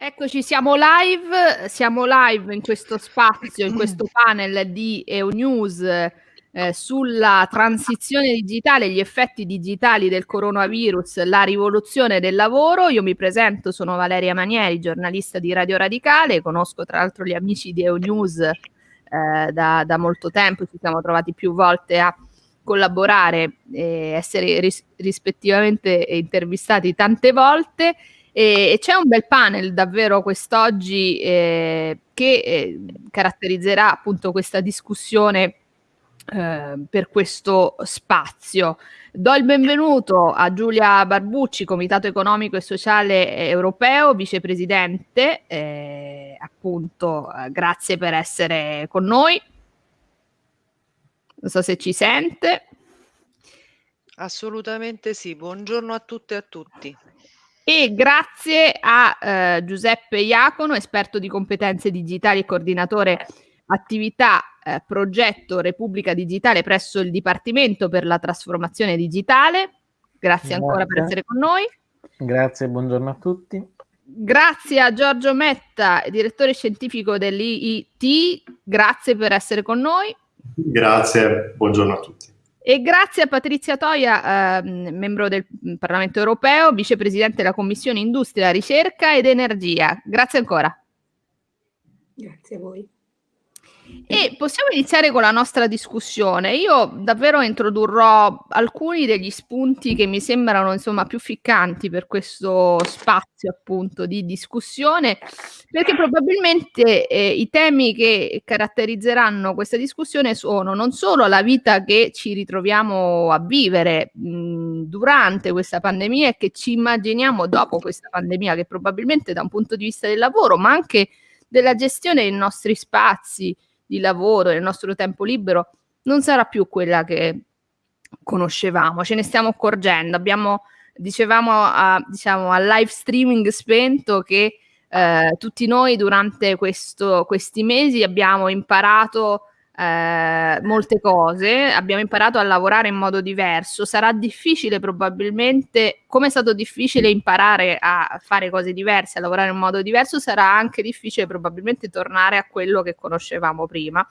Eccoci, siamo live, siamo live in questo spazio, in questo panel di EUNews eh, sulla transizione digitale, gli effetti digitali del coronavirus, la rivoluzione del lavoro. Io mi presento, sono Valeria Manieri, giornalista di Radio Radicale, conosco tra l'altro gli amici di EUNews eh, da, da molto tempo, ci siamo trovati più volte a collaborare e essere ris- rispettivamente intervistati tante volte. E, c'è un bel panel davvero quest'oggi eh, che eh, caratterizzerà appunto questa discussione eh, per questo spazio. Do il benvenuto a Giulia Barbucci, Comitato Economico e Sociale Europeo, vicepresidente, eh, appunto, eh, grazie per essere con noi. Non so se ci sente. Assolutamente sì, buongiorno a tutte e a tutti. E grazie a eh, Giuseppe Iacono, esperto di competenze digitali e coordinatore attività eh, progetto Repubblica Digitale presso il Dipartimento per la trasformazione digitale. Grazie, Grazie. ancora per essere con noi. Grazie, buongiorno a tutti. Grazie a Giorgio Metta, direttore scientifico dell'IIT, grazie per essere con noi. Grazie, buongiorno a tutti. E grazie a Patrizia Toia, eh, membro del Parlamento europeo, vicepresidente della Commissione Industria, Ricerca ed Energia. Grazie ancora. Grazie a voi. E possiamo iniziare con la nostra discussione. Io davvero introdurrò alcuni degli spunti che mi sembrano insomma più ficcanti per questo spazio appunto di discussione, perché probabilmente eh, i temi che caratterizzeranno questa discussione sono non solo la vita che ci ritroviamo a vivere mh, durante questa pandemia e che ci immaginiamo dopo questa pandemia, che probabilmente da un punto di vista del lavoro, ma anche della gestione dei nostri spazi, di lavoro, nel nostro tempo libero, non sarà più quella che conoscevamo, ce ne stiamo accorgendo. Abbiamo, dicevamo a, diciamo, al live streaming spento che eh, tutti noi durante questo, questi mesi abbiamo imparato eh, molte cose, abbiamo imparato a lavorare in modo diverso. Sarà difficile probabilmente, come è stato difficile imparare a fare cose diverse, a lavorare in modo diverso, sarà anche difficile probabilmente tornare a quello che conoscevamo prima.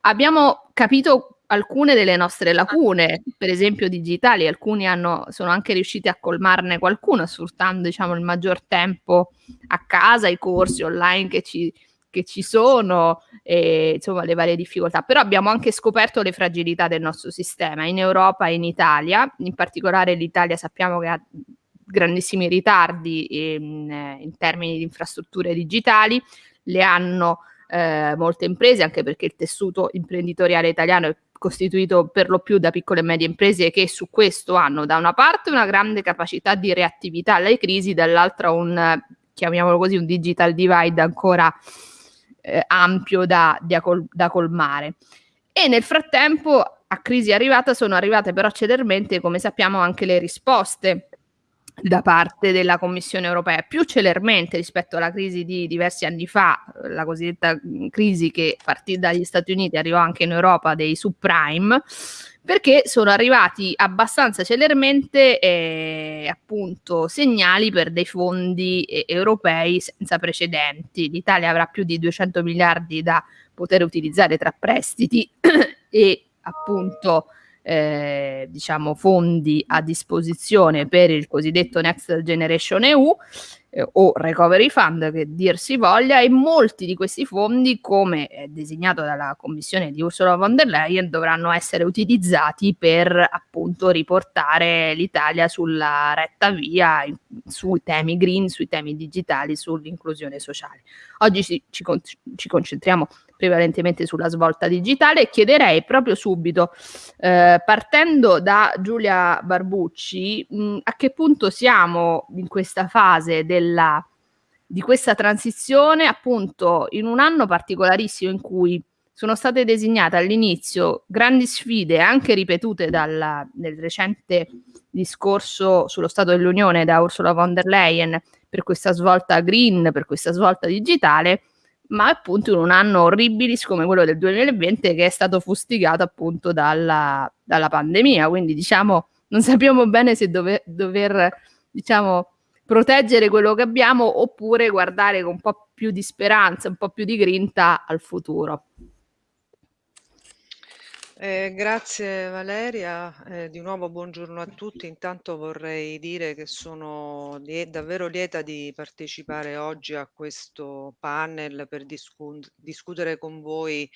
Abbiamo capito alcune delle nostre lacune, per esempio digitali, alcuni hanno, sono anche riusciti a colmarne qualcuno sfruttando diciamo, il maggior tempo a casa, i corsi online che ci che ci sono e insomma le varie difficoltà, però abbiamo anche scoperto le fragilità del nostro sistema in Europa e in Italia, in particolare l'Italia sappiamo che ha grandissimi ritardi in, in termini di infrastrutture digitali, le hanno eh, molte imprese anche perché il tessuto imprenditoriale italiano è costituito per lo più da piccole e medie imprese che su questo hanno da una parte una grande capacità di reattività alle crisi, dall'altra un, chiamiamolo così, un digital divide ancora eh, ampio da, da, col, da colmare. E nel frattempo a crisi arrivata sono arrivate però celermente, come sappiamo, anche le risposte da parte della Commissione europea, più celermente rispetto alla crisi di diversi anni fa, la cosiddetta crisi che partì dagli Stati Uniti arrivò anche in Europa dei subprime, perché sono arrivati abbastanza celermente eh, appunto segnali per dei fondi eh, europei senza precedenti. L'Italia avrà più di 200 miliardi da poter utilizzare tra prestiti e appunto eh, diciamo fondi a disposizione per il cosiddetto Next Generation EU eh, o Recovery Fund che dir si voglia e molti di questi fondi come designato dalla commissione di Ursula von der Leyen dovranno essere utilizzati per appunto riportare l'Italia sulla retta via in, sui temi green, sui temi digitali, sull'inclusione sociale. Oggi ci, ci, ci concentriamo prevalentemente sulla svolta digitale chiederei proprio subito, eh, partendo da Giulia Barbucci, mh, a che punto siamo in questa fase della, di questa transizione, appunto in un anno particolarissimo in cui sono state designate all'inizio grandi sfide anche ripetute dal, nel recente discorso sullo Stato dell'Unione da Ursula von der Leyen per questa svolta green, per questa svolta digitale, ma appunto in un anno orribilis come quello del 2020 che è stato fustigato appunto dalla, dalla pandemia, quindi diciamo non sappiamo bene se dove, dover diciamo proteggere quello che abbiamo oppure guardare con un po' più di speranza, un po' più di grinta al futuro. Eh, grazie Valeria, eh, di nuovo buongiorno a tutti. Intanto vorrei dire che sono lie- davvero lieta di partecipare oggi a questo panel per discu- discutere con voi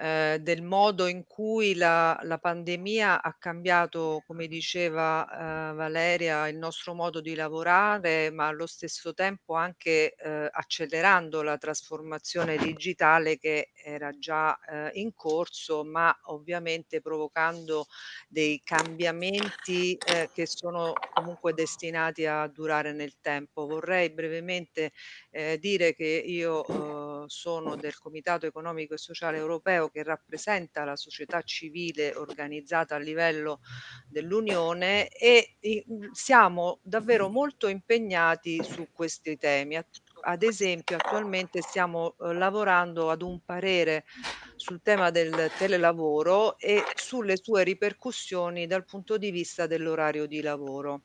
eh, del modo in cui la, la pandemia ha cambiato, come diceva eh, Valeria, il nostro modo di lavorare, ma allo stesso tempo anche eh, accelerando la trasformazione digitale che era già eh, in corso, ma ovviamente provocando dei cambiamenti eh, che sono comunque destinati a durare nel tempo. Vorrei brevemente eh, dire che io eh, sono del Comitato Economico e Sociale Europeo che rappresenta la società civile organizzata a livello dell'Unione e siamo davvero molto impegnati su questi temi. Ad esempio, attualmente stiamo eh, lavorando ad un parere sul tema del telelavoro e sulle sue ripercussioni dal punto di vista dell'orario di lavoro.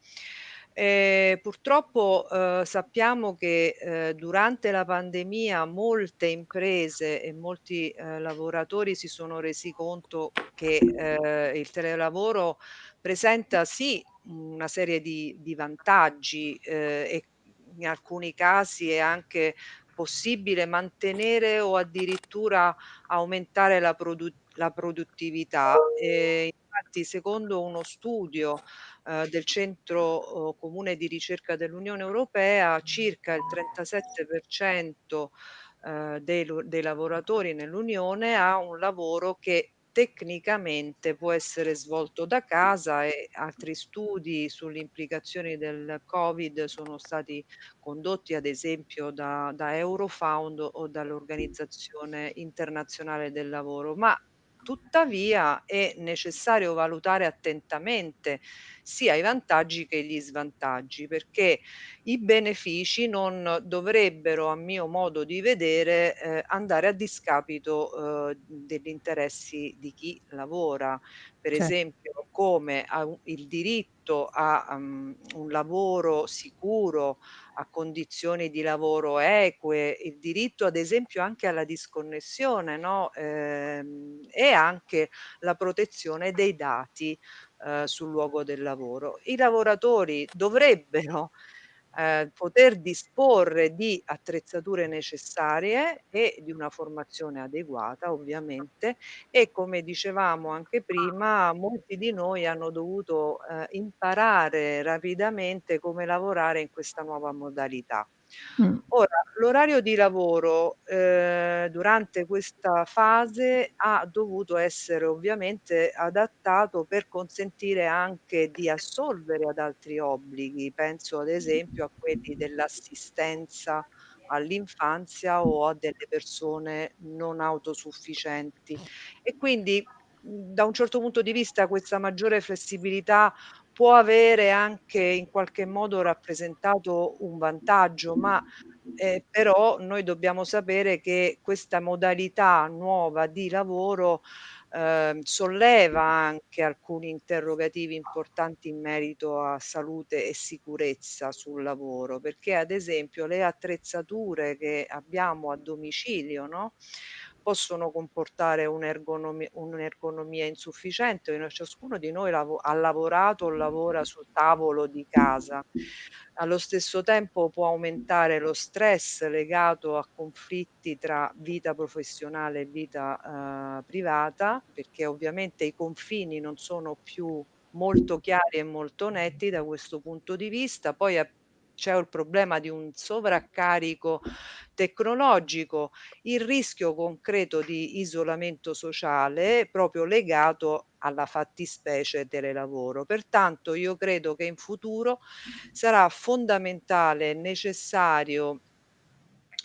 Eh, purtroppo eh, sappiamo che eh, durante la pandemia molte imprese e molti eh, lavoratori si sono resi conto che eh, il telelavoro presenta sì una serie di, di vantaggi eh, e in alcuni casi è anche possibile mantenere o addirittura aumentare la, produ- la produttività. infatti, secondo uno studio eh, del Centro eh, Comune di Ricerca dell'Unione Europea, circa il 37% eh, dei, dei lavoratori nell'Unione ha un lavoro che tecnicamente può essere svolto da casa e altri studi sulle implicazioni del Covid sono stati condotti ad esempio da, da Eurofound o dall'Organizzazione Internazionale del Lavoro, ma Tuttavia è necessario valutare attentamente sia i vantaggi che gli svantaggi, perché i benefici non dovrebbero, a mio modo di vedere, eh, andare a discapito eh, degli interessi di chi lavora. Per Certo. esempio, come il diritto a um, un lavoro sicuro, a condizioni di lavoro eque, il diritto ad esempio anche alla disconnessione, no? Ehm, e anche la protezione dei dati eh, sul luogo del lavoro. I lavoratori dovrebbero eh, poter disporre di attrezzature necessarie e di una formazione adeguata, ovviamente, e come dicevamo anche prima, molti di noi hanno dovuto eh, imparare rapidamente come lavorare in questa nuova modalità. Mh. Ora, l'orario di lavoro, ehm, durante questa fase ha dovuto essere ovviamente adattato per consentire anche di assolvere ad altri obblighi. Penso ad esempio a quelli dell'assistenza all'infanzia o a delle persone non autosufficienti. E quindi, mhmm, da un certo punto di vista questa maggiore flessibilità può avere anche in qualche modo rappresentato un vantaggio, ma eh, però noi dobbiamo sapere che questa modalità nuova di lavoro eh, solleva anche alcuni interrogativi importanti in merito a salute e sicurezza sul lavoro, perché ad esempio le attrezzature che abbiamo a domicilio, no? Possono comportare un'ergonomi un'ergonomia insufficiente. Ciascuno di noi lavo ha lavorato o lavora sul tavolo di casa. Allo stesso tempo può aumentare lo stress legato a conflitti tra vita professionale e vita, uhm, privata, perché ovviamente i confini non sono più molto chiari e molto netti da questo punto di vista. Poi c'è il problema di un sovraccarico tecnologico, il rischio concreto di isolamento sociale proprio legato alla fattispecie telelavoro. Pertanto io credo che in futuro sarà fondamentale e necessario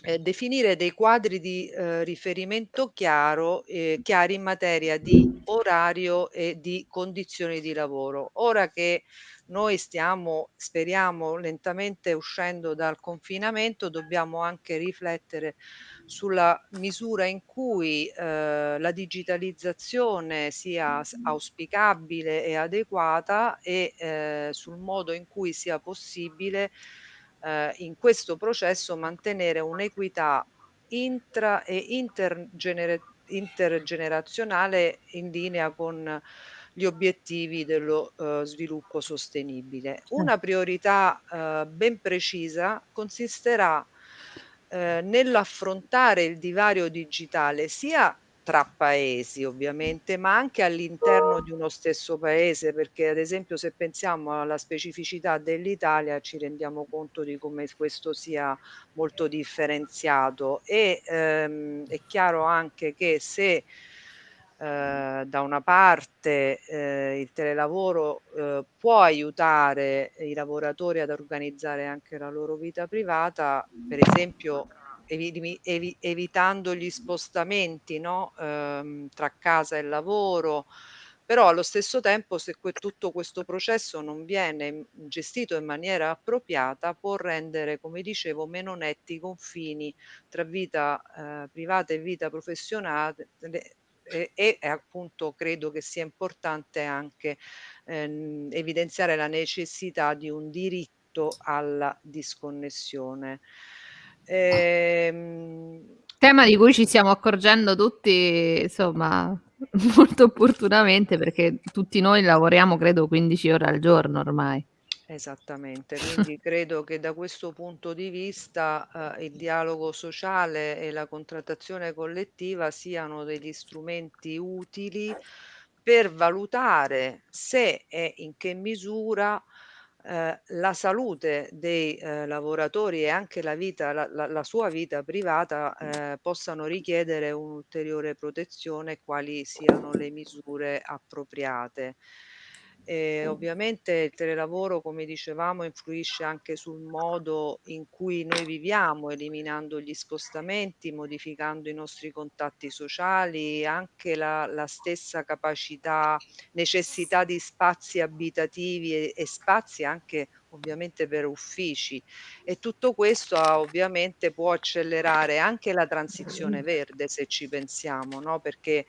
eh, definire dei quadri di eh, riferimento chiaro, eh, chiari in materia di orario e di condizioni di lavoro. Ora che noi stiamo, speriamo, lentamente uscendo dal confinamento, dobbiamo anche riflettere sulla misura in cui eh, la digitalizzazione sia auspicabile e adeguata e eh, sul modo in cui sia possibile eh, in questo processo mantenere un'equità intra e intergenera- intergenerazionale in linea con gli obiettivi dello uh, sviluppo sostenibile. Una priorità uh, ben precisa consisterà uh, nell'affrontare il divario digitale sia tra paesi ovviamente, ma anche all'interno di uno stesso paese, perché ad esempio se pensiamo alla specificità dell'Italia ci rendiamo conto di come questo sia molto differenziato. E ehm, è chiaro anche che se eh, da una parte eh, il telelavoro eh, può aiutare i lavoratori ad organizzare anche la loro vita privata, per esempio evi- evi- evitando gli spostamenti no? ehm, tra casa e lavoro, però allo stesso tempo se que- tutto questo processo non viene gestito in maniera appropriata può rendere, come dicevo, meno netti i confini tra vita eh, privata e vita professionale e, e, appunto credo che sia importante anche ehm, evidenziare la necessità di un diritto alla disconnessione. Ehm... Tema di cui ci stiamo accorgendo tutti, insomma, molto opportunamente perché tutti noi lavoriamo credo 15 ore al giorno ormai. Esattamente, quindi credo che da questo punto di vista eh, il dialogo sociale e la contrattazione collettiva siano degli strumenti utili per valutare se e in che misura eh, la salute dei eh, lavoratori e anche la vita, la, la, la sua vita privata eh, possano richiedere un'ulteriore protezione quali siano le misure appropriate. E ovviamente il telelavoro, come dicevamo, influisce anche sul modo in cui noi viviamo, eliminando gli spostamenti, modificando i nostri contatti sociali, anche la, la stessa capacità, necessità di spazi abitativi e, e spazi anche ovviamente per uffici e tutto questo ah, ovviamente può accelerare anche la transizione verde se ci pensiamo, no? perché eh,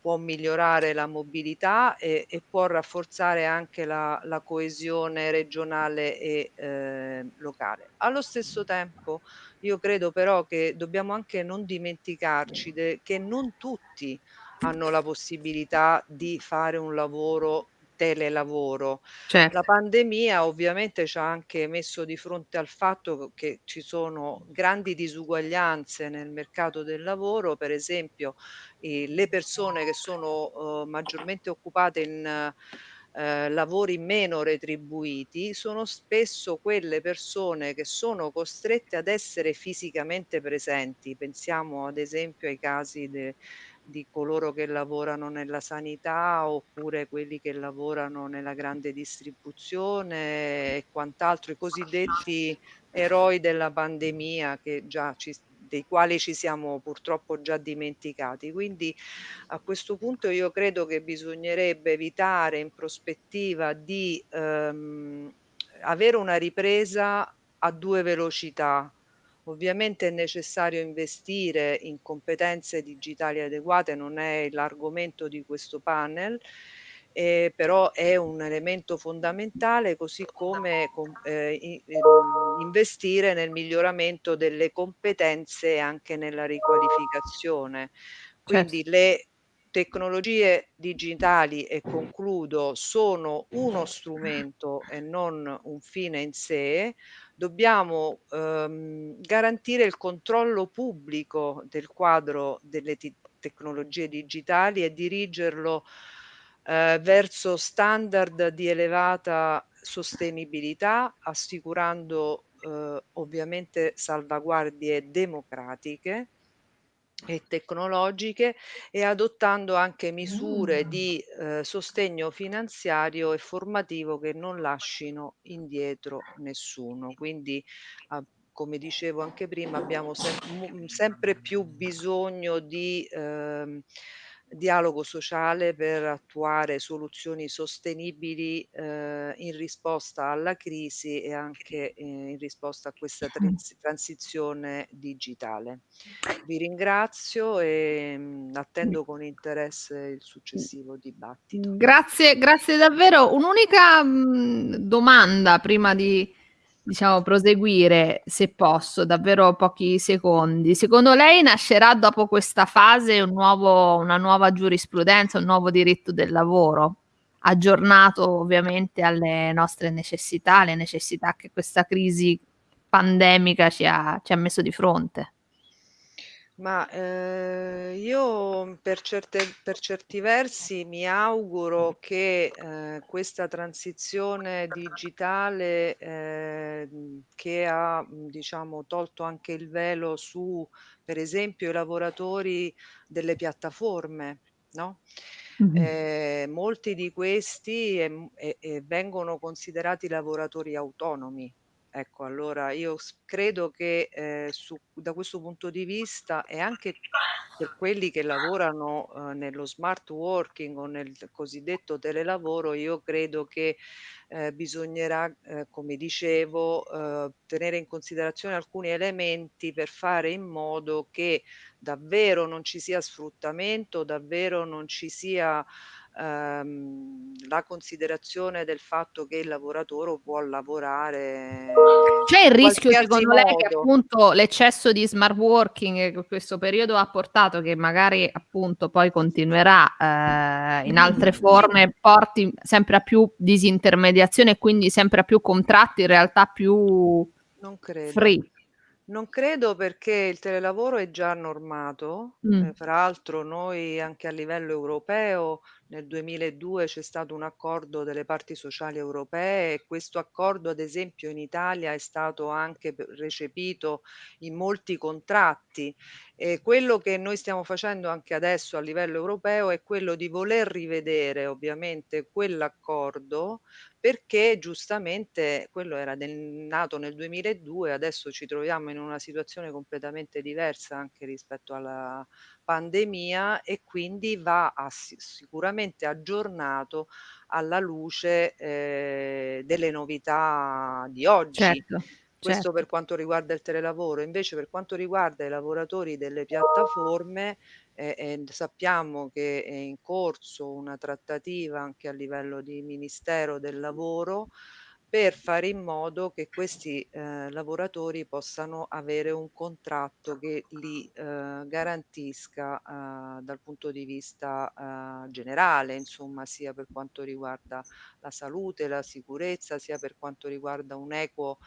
può migliorare la mobilità e, e può rafforzare anche la, la coesione regionale e eh, locale. Allo stesso tempo io credo però che dobbiamo anche non dimenticarci che non tutti hanno la possibilità di fare un lavoro telelavoro. Certo. La pandemia ovviamente ci ha anche messo di fronte al fatto che ci sono grandi disuguaglianze nel mercato del lavoro, per esempio eh, le persone che sono eh, maggiormente occupate in eh, lavori meno retribuiti sono spesso quelle persone che sono costrette ad essere fisicamente presenti. Pensiamo ad esempio ai casi de, di coloro che lavorano nella sanità oppure quelli che lavorano nella grande distribuzione e quant'altro, i cosiddetti eroi della pandemia che già ci, dei quali ci siamo purtroppo già dimenticati. Quindi a questo punto io credo che bisognerebbe evitare in prospettiva di ehm, avere una ripresa a due velocità Ovviamente è necessario investire in competenze digitali adeguate, non è l'argomento di questo panel, eh, però è un elemento fondamentale, così come com, eh, ehm, investire nel miglioramento delle competenze e anche nella riqualificazione. Quindi certo. le tecnologie digitali, e concludo, sono uno strumento e non un fine in sé, dobbiamo ehm, garantire il controllo pubblico del quadro delle tecnologie digitali e dirigerlo eh, verso standard di elevata sostenibilità, assicurando eh, ovviamente salvaguardie democratiche e tecnologiche e adottando anche misure di eh, sostegno finanziario e formativo che non lasciino indietro nessuno. Quindi ah, come dicevo anche prima abbiamo sem- sempre più bisogno di ehm, dialogo sociale per attuare soluzioni sostenibili eh, in risposta alla crisi e anche eh, in risposta a questa trans- transizione digitale. Vi ringrazio e mh, mm, attendo con interesse il successivo dibattito. Grazie, grazie davvero. Un'unica mh, mm, domanda prima di diciamo, proseguire, se posso, davvero pochi secondi. Secondo lei nascerà dopo questa fase un nuovo, una nuova giurisprudenza, un nuovo diritto del lavoro, aggiornato ovviamente alle nostre necessità, alle necessità che questa crisi pandemica ci ha, ci ha messo di fronte? Ma, ehm, io per certe per certi versi mi auguro che, ehm, questa transizione digitale, ehm, che ha, mhmm, diciamo tolto anche il velo su, per esempio, i lavoratori delle piattaforme, no, Mh-mh. ehm, molti di questi, ehm, e e vengono considerati lavoratori autonomi. Ecco, allora io credo che, ehm, su da questo punto di vista e anche per quelli che lavorano, uhm, nello smart working o nel cosiddetto telelavoro, io credo che, ehm, bisognerà, ehm, come dicevo, uhm, tenere in considerazione alcuni elementi per fare in modo che davvero non ci sia sfruttamento, davvero non ci sia ehm, la considerazione del fatto che il lavoratore può lavorare C'è il rischio secondo lei che modo. appunto l'eccesso di smart working che questo periodo ha portato, che magari appunto poi continuerà eh, in altre forme, porti sempre a più disintermediazione e quindi sempre a più contratti in realtà più Non credo. free? Non credo perché il telelavoro è già normato, Mh. ehm, fra l'altro noi anche a livello europeo nel 2002 c'è stato un accordo delle parti sociali europee e questo accordo ad esempio in Italia è stato anche recepito in molti contratti. E quello che noi stiamo facendo anche adesso a livello europeo è quello di voler rivedere ovviamente quell'accordo, perché giustamente quello era del nato nel 2002, adesso ci troviamo in una situazione completamente diversa anche rispetto alla pandemia e quindi va assi sicuramente aggiornato alla luce, ehm, delle novità di oggi. Certo, Questo certo. per quanto riguarda il telelavoro. Invece per quanto riguarda i lavoratori delle piattaforme, e e sappiamo che è in corso una trattativa anche a livello di Ministero del Lavoro, per fare in modo che questi, ehm, lavoratori possano avere un contratto che li, ehm, garantisca, uhm, dal punto di vista, uhm, generale, insomma, sia per quanto riguarda la salute, la sicurezza, sia per quanto riguarda un equo,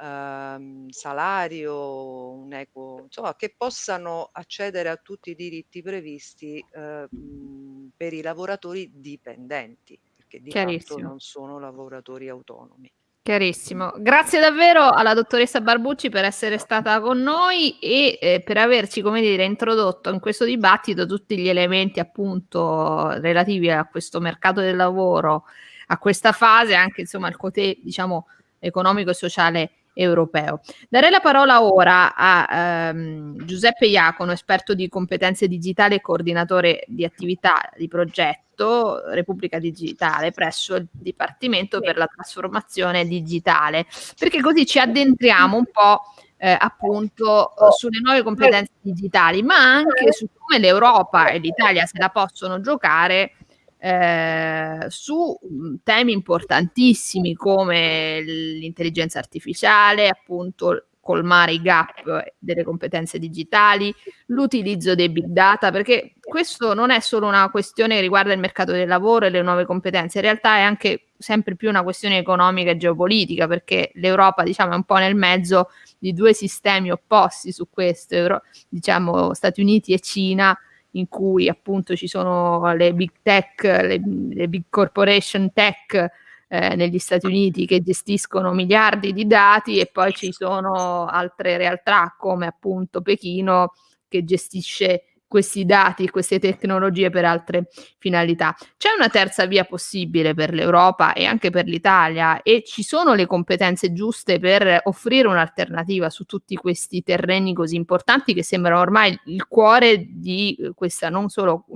uhm, salario, un equo insomma che possano accedere a tutti i diritti previsti, mhmm, per i lavoratori dipendenti, perché di fatto non sono lavoratori autonomi. Chiarissimo. Grazie davvero alla dottoressa Barbucci per essere stata con noi e, ehm, per averci, come dire, introdotto in questo dibattito tutti gli elementi appunto relativi a questo mercato del lavoro, a questa fase, anche insomma al cotè, diciamo, economico e sociale europeo. Darei la parola ora a, ehm, Giuseppe Iacono, esperto di competenze digitali e coordinatore di attività di progetto Repubblica Digitale presso il Dipartimento per la trasformazione digitale, perché così ci addentriamo un po', ehm, appunto, uhm, sulle nuove competenze digitali, ma anche su come l'Europa e l'Italia se la possono giocare, ehm, su, mhmm, temi importantissimi come l'intelligenza artificiale, appunto colmare i gap delle competenze digitali, l'utilizzo dei big data, perché questo non è solo una questione che riguarda il mercato del lavoro e le nuove competenze, in realtà è anche sempre più una questione economica e geopolitica, perché l'Europa, diciamo, è un po' nel mezzo di 2 sistemi opposti su questo, diciamo Stati Uniti e Cina, in cui appunto ci sono le big tech, le, le big corporation tech eh, negli Stati Uniti che gestiscono miliardi di dati e poi ci sono altre realtà come appunto Pechino che gestisce questi dati, queste tecnologie per altre finalità. C'è una terza via possibile per l'Europa e anche per l'Italia e ci sono le competenze giuste per offrire un'alternativa su tutti questi terreni così importanti che sembrano ormai il cuore di questa non solo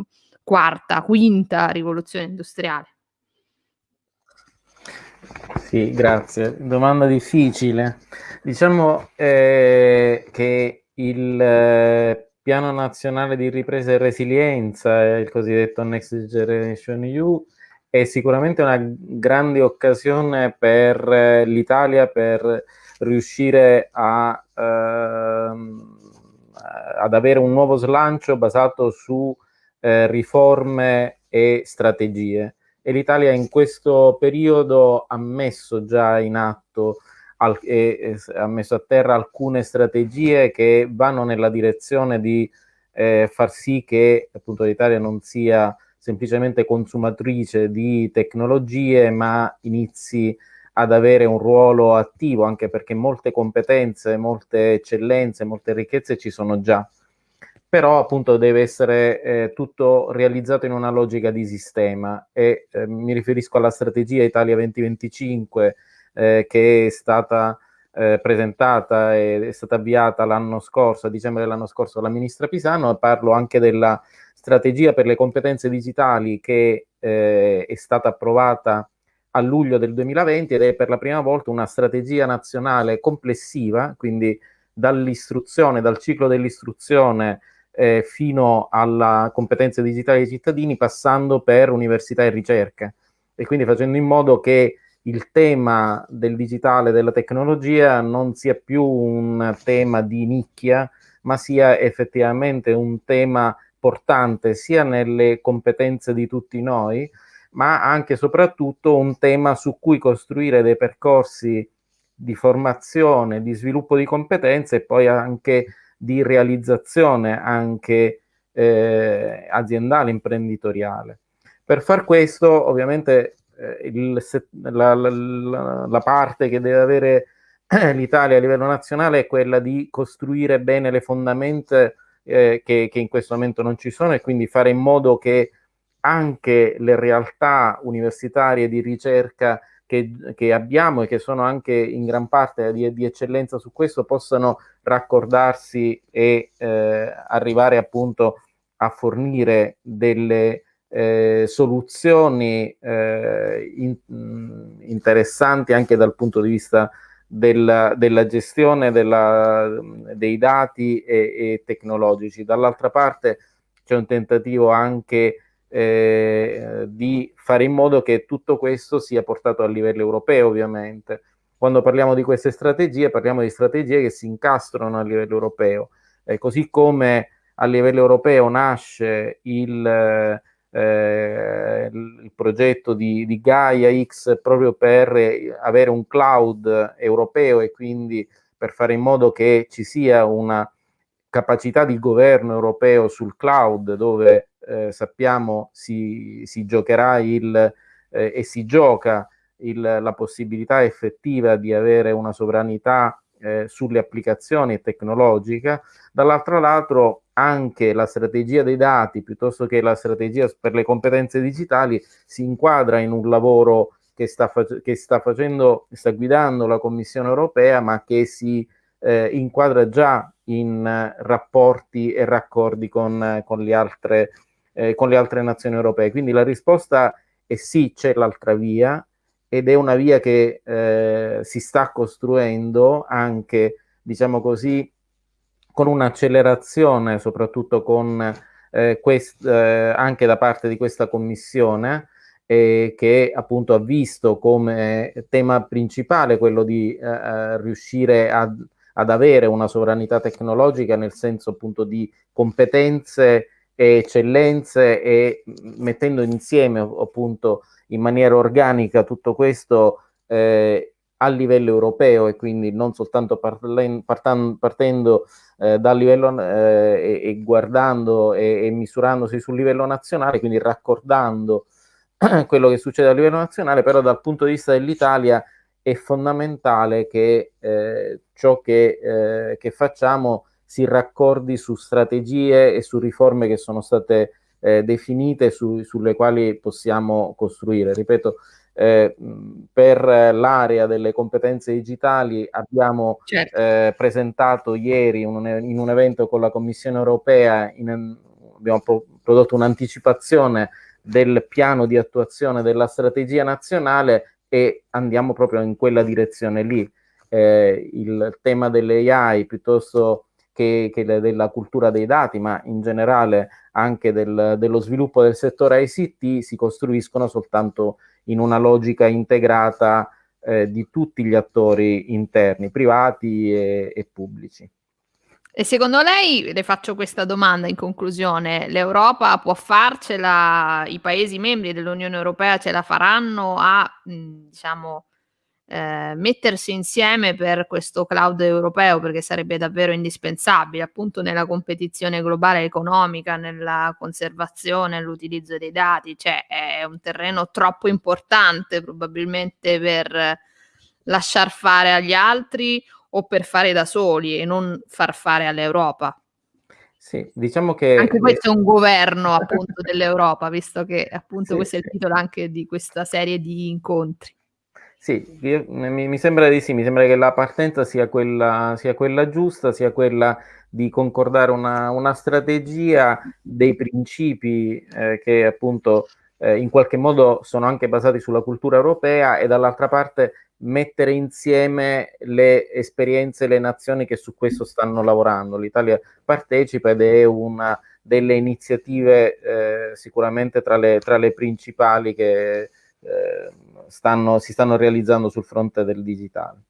quarta, quinta rivoluzione industriale. Sì, grazie. Domanda difficile. Diciamo eh, che il eh, Piano Nazionale di Ripresa e Resilienza, il cosiddetto Next Generation EU, è sicuramente una grande occasione per eh, l'Italia per riuscire a, ehm, ad avere un nuovo slancio basato su eh, riforme e strategie. E l'Italia in questo periodo ha messo già in atto al, e, e, ha messo a terra alcune strategie che vanno nella direzione di eh, far sì che appunto l'Italia non sia semplicemente consumatrice di tecnologie, ma inizi ad avere un ruolo attivo, anche perché molte competenze, molte eccellenze, molte ricchezze ci sono già. Però appunto deve essere eh, tutto realizzato in una logica di sistema e eh, mi riferisco alla strategia Italia 2025 eh, che è stata eh, presentata e è stata avviata l'anno scorso, a dicembre dell'anno scorso, dalla ministra Pisano, parlo anche della strategia per le competenze digitali che eh, è stata approvata a luglio del 2020 ed è per la prima volta una strategia nazionale complessiva, quindi dall'istruzione, dal ciclo dell'istruzione eh, fino alla competenza digitale dei cittadini, passando per università e ricerca. E quindi facendo in modo che il tema del digitale, della tecnologia, non sia più un tema di nicchia, ma sia effettivamente un tema portante sia nelle competenze di tutti noi, ma anche e soprattutto un tema su cui costruire dei percorsi di formazione, di sviluppo di competenze e poi anche di realizzazione anche eh, aziendale, imprenditoriale. Per far questo, ovviamente, il, la, la, la, parte che deve avere l'Italia a livello nazionale è quella di costruire bene le fondamenta eh, che, che in questo momento non ci sono e quindi fare in modo che anche le realtà universitarie di ricerca che, che, abbiamo e che sono anche in gran parte di, di eccellenza su questo possano raccordarsi e eh, arrivare appunto a fornire delle eh, soluzioni eh, in, interessanti anche dal punto di vista della, della gestione della, dei dati e, e tecnologici. Dall'altra parte c'è un tentativo anche eh, di fare in modo che tutto questo sia portato a livello europeo, ovviamente. Quando parliamo di queste strategie, parliamo di strategie che si incastrano a livello europeo. Eh, così come a livello europeo nasce il, eh, il progetto di, di, Gaia X proprio per avere un cloud europeo e quindi per fare in modo che ci sia una capacità di governo europeo sul cloud dove eh, sappiamo si, si giocherà il, eh, e si gioca il, la possibilità effettiva di avere una sovranità eh, sulle applicazioni tecnologiche, dall'altro lato anche la strategia dei dati piuttosto che la strategia per le competenze digitali si inquadra in un lavoro che sta, che sta facendo, sta guidando la Commissione europea, ma che si eh, inquadra già in eh, rapporti e raccordi con, con, le altre, eh, con le altre nazioni europee. Quindi la risposta è sì, c'è l'altra via, ed è una via che eh, si sta costruendo anche, diciamo così, con un'accelerazione, soprattutto con, eh, quest, eh, anche da parte di questa commissione, eh, che appunto ha visto come tema principale quello di eh, eh, riuscire ad, ad avere una sovranità tecnologica nel senso appunto di competenze e eccellenze e mettendo insieme appunto in maniera organica tutto questo eh, a livello europeo e quindi non soltanto parlen, partan, partendo eh, dal livello eh, e, e, guardando e, e, misurandosi sul livello nazionale, quindi raccordando quello che succede a livello nazionale, però dal punto di vista dell'Italia è fondamentale che eh, ciò che, eh, che, facciamo si raccordi su strategie e su riforme che sono state eh, definite su, sulle quali possiamo costruire. Ripeto, eh, per l'area delle competenze digitali abbiamo certo. eh, presentato ieri un, in un evento con la Commissione europea, in, abbiamo pro, prodotto un'anticipazione del piano di attuazione della strategia nazionale e andiamo proprio in quella direzione lì. Eh, il tema delle AI piuttosto che, che della cultura dei dati, ma in generale anche del, dello sviluppo del settore ICT, si costruiscono soltanto in una logica integrata eh, di tutti gli attori interni, privati e, e pubblici. E secondo lei, le faccio questa domanda in conclusione, l'Europa può farcela, i Paesi membri dell'Unione Europea ce la faranno a, diciamo, eh, mettersi insieme per questo cloud europeo perché sarebbe davvero indispensabile appunto nella competizione globale economica, nella conservazione, l'utilizzo dei dati, cioè è un terreno troppo importante probabilmente per lasciar fare agli altri o per fare da soli e non far fare all'Europa. Sì, diciamo che... Anche questo è un governo appunto dell'Europa, visto che appunto sì, questo è il titolo anche di questa serie di incontri. Sì, io, mi, mi, sembra di sì, mi sembra che la partenza sia quella, sia quella giusta, sia quella di concordare una, una strategia dei principi eh, che appunto eh, in qualche modo sono anche basati sulla cultura europea e dall'altra parte mettere insieme le esperienze, le nazioni che su questo stanno lavorando. L'Italia partecipa ed è una delle iniziative eh, sicuramente tra le, tra le principali che eh, stanno, si stanno realizzando sul fronte del digitale.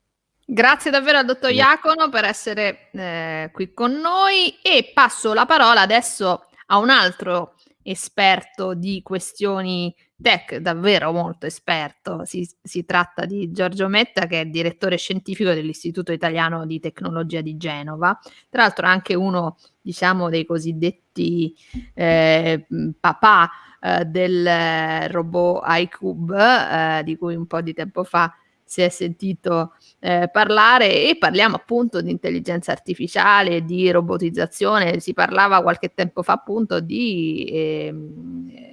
Grazie davvero al dottor Iacono per essere eh, qui con noi e passo la parola adesso a un altro esperto di questioni tech, davvero molto esperto. Si, si, tratta di Giorgio Metta, che è direttore scientifico dell'Istituto Italiano di Tecnologia di Genova. Tra l'altro, anche uno, diciamo, dei cosiddetti eh, papà eh, del robot iCube, eh, di cui un po' di tempo fa si è sentito eh, parlare e parliamo appunto di intelligenza artificiale, di robotizzazione, si parlava qualche tempo fa appunto di eh,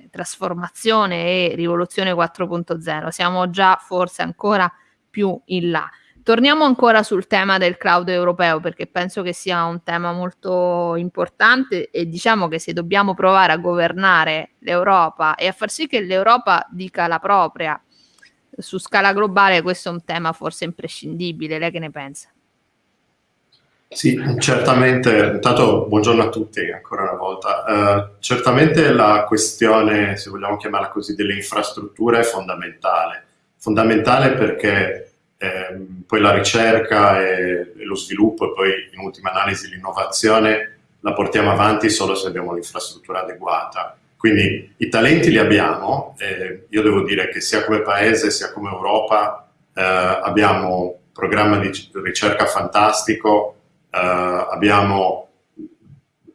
trasformazione e rivoluzione 4.0, siamo già forse ancora più in là. Torniamo ancora sul tema del cloud europeo perché penso che sia un tema molto importante e diciamo che se dobbiamo provare a governare l'Europa e a far sì che l'Europa dica la propria su scala globale, questo è un tema forse imprescindibile. Lei che ne pensa? Sì, certamente, intanto buongiorno a tutti ancora una volta. Uh, certamente la questione, se vogliamo chiamarla così, delle infrastrutture è fondamentale. Fondamentale perché eh, poi la ricerca e, e, lo sviluppo e poi in ultima analisi l'innovazione la portiamo avanti solo se abbiamo l'infrastruttura adeguata. Quindi i talenti li abbiamo, eh, io devo dire che sia come Paese sia come Europa eh, abbiamo un programma di ricerca fantastico, abbiamo,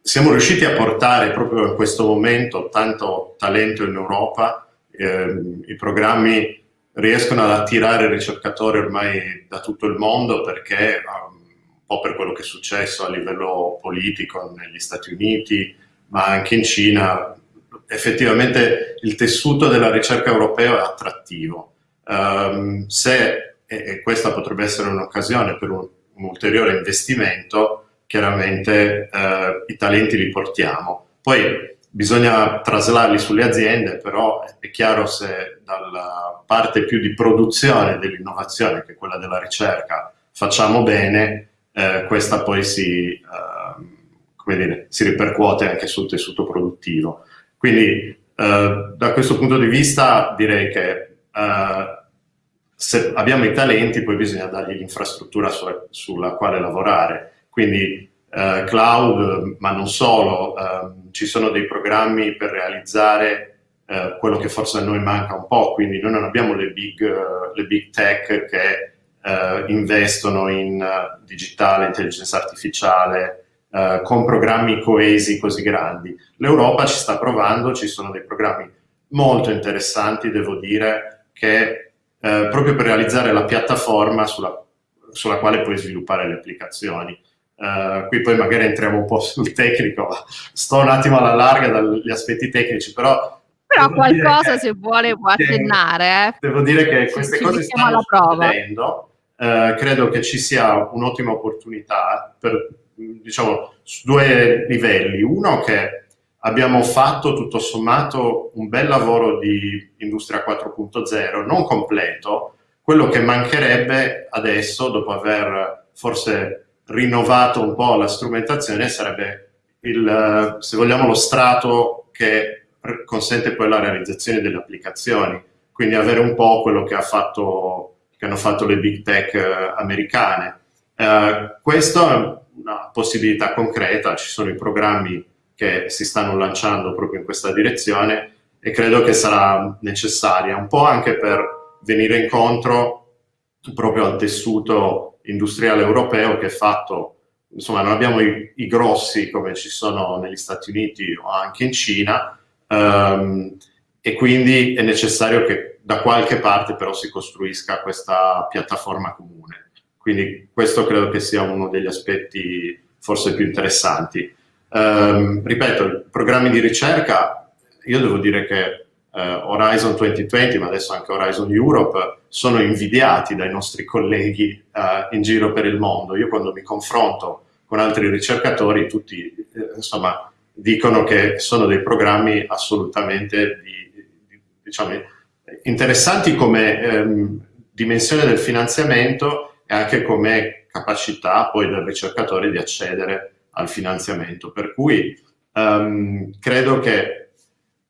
siamo riusciti a portare proprio in questo momento tanto talento in Europa, ehm, i programmi riescono ad attirare ricercatori ormai da tutto il mondo perché um, un po' per quello che è successo a livello politico negli Stati Uniti, ma anche in Cina, effettivamente il tessuto della ricerca europea è attrattivo. Um, se, e, questa potrebbe essere un'occasione per un, un, ulteriore investimento, chiaramente uh, i talenti li portiamo. Poi bisogna traslarli sulle aziende, però è chiaro se dalla parte più di produzione dell'innovazione, che è quella della ricerca, facciamo bene, eh, questa poi si, eh, dire, si, ripercuote anche sul tessuto produttivo. Quindi eh, da questo punto di vista direi che eh, se abbiamo i talenti poi bisogna dargli l'infrastruttura su, sulla quale lavorare. Quindi eh, cloud, ma non solo, ehm, ci sono dei programmi per realizzare eh, quello che forse a noi manca un po', quindi noi non abbiamo le big, uh, le big tech che uh, investono in uh, digitale, intelligenza artificiale, con programmi coesi così grandi. L'Europa ci sta provando, ci sono dei programmi molto interessanti, devo dire, che proprio per realizzare la piattaforma sulla, sulla quale puoi sviluppare le applicazioni. Uh, qui poi magari entriamo un po' sul tecnico, sto un attimo alla larga dagli aspetti tecnici, però... Però qualcosa se vuole può accennare. Eh. Devo dire che queste ci, cose stanno succedendo, uh, credo che ci sia un'ottima opportunità per, diciamo, su due livelli. Uno che abbiamo fatto tutto sommato un bel lavoro di Industria 4.0, non completo, quello che mancherebbe adesso, dopo aver forse rinnovato un po' la strumentazione sarebbe il, se vogliamo, lo strato che consente poi la realizzazione delle applicazioni, quindi avere un po' quello che, ha fatto, che hanno fatto le big tech eh, americane. Eh, questa è una possibilità concreta, ci sono i programmi che si stanno lanciando proprio in questa direzione e credo che sarà necessaria, un po' anche per venire incontro proprio al tessuto industriale europeo che è fatto, insomma non abbiamo i, i grossi come ci sono negli Stati Uniti o anche in Cina ehm, e quindi è necessario che da qualche parte però si costruisca questa piattaforma comune. Quindi questo credo che sia uno degli aspetti forse più interessanti. Um, ripeto, programmi di ricerca, io devo dire che uh, Horizon 2020, ma adesso anche Horizon Europe, sono invidiati dai nostri colleghi uh, in giro per il mondo. Io quando mi confronto con altri ricercatori, tutti eh, insomma, dicono che sono dei programmi assolutamente di, di, diciamo, interessanti come ehm, dimensione del finanziamento e anche come capacità poi del ricercatore di accedere al finanziamento. Per cui um, credo che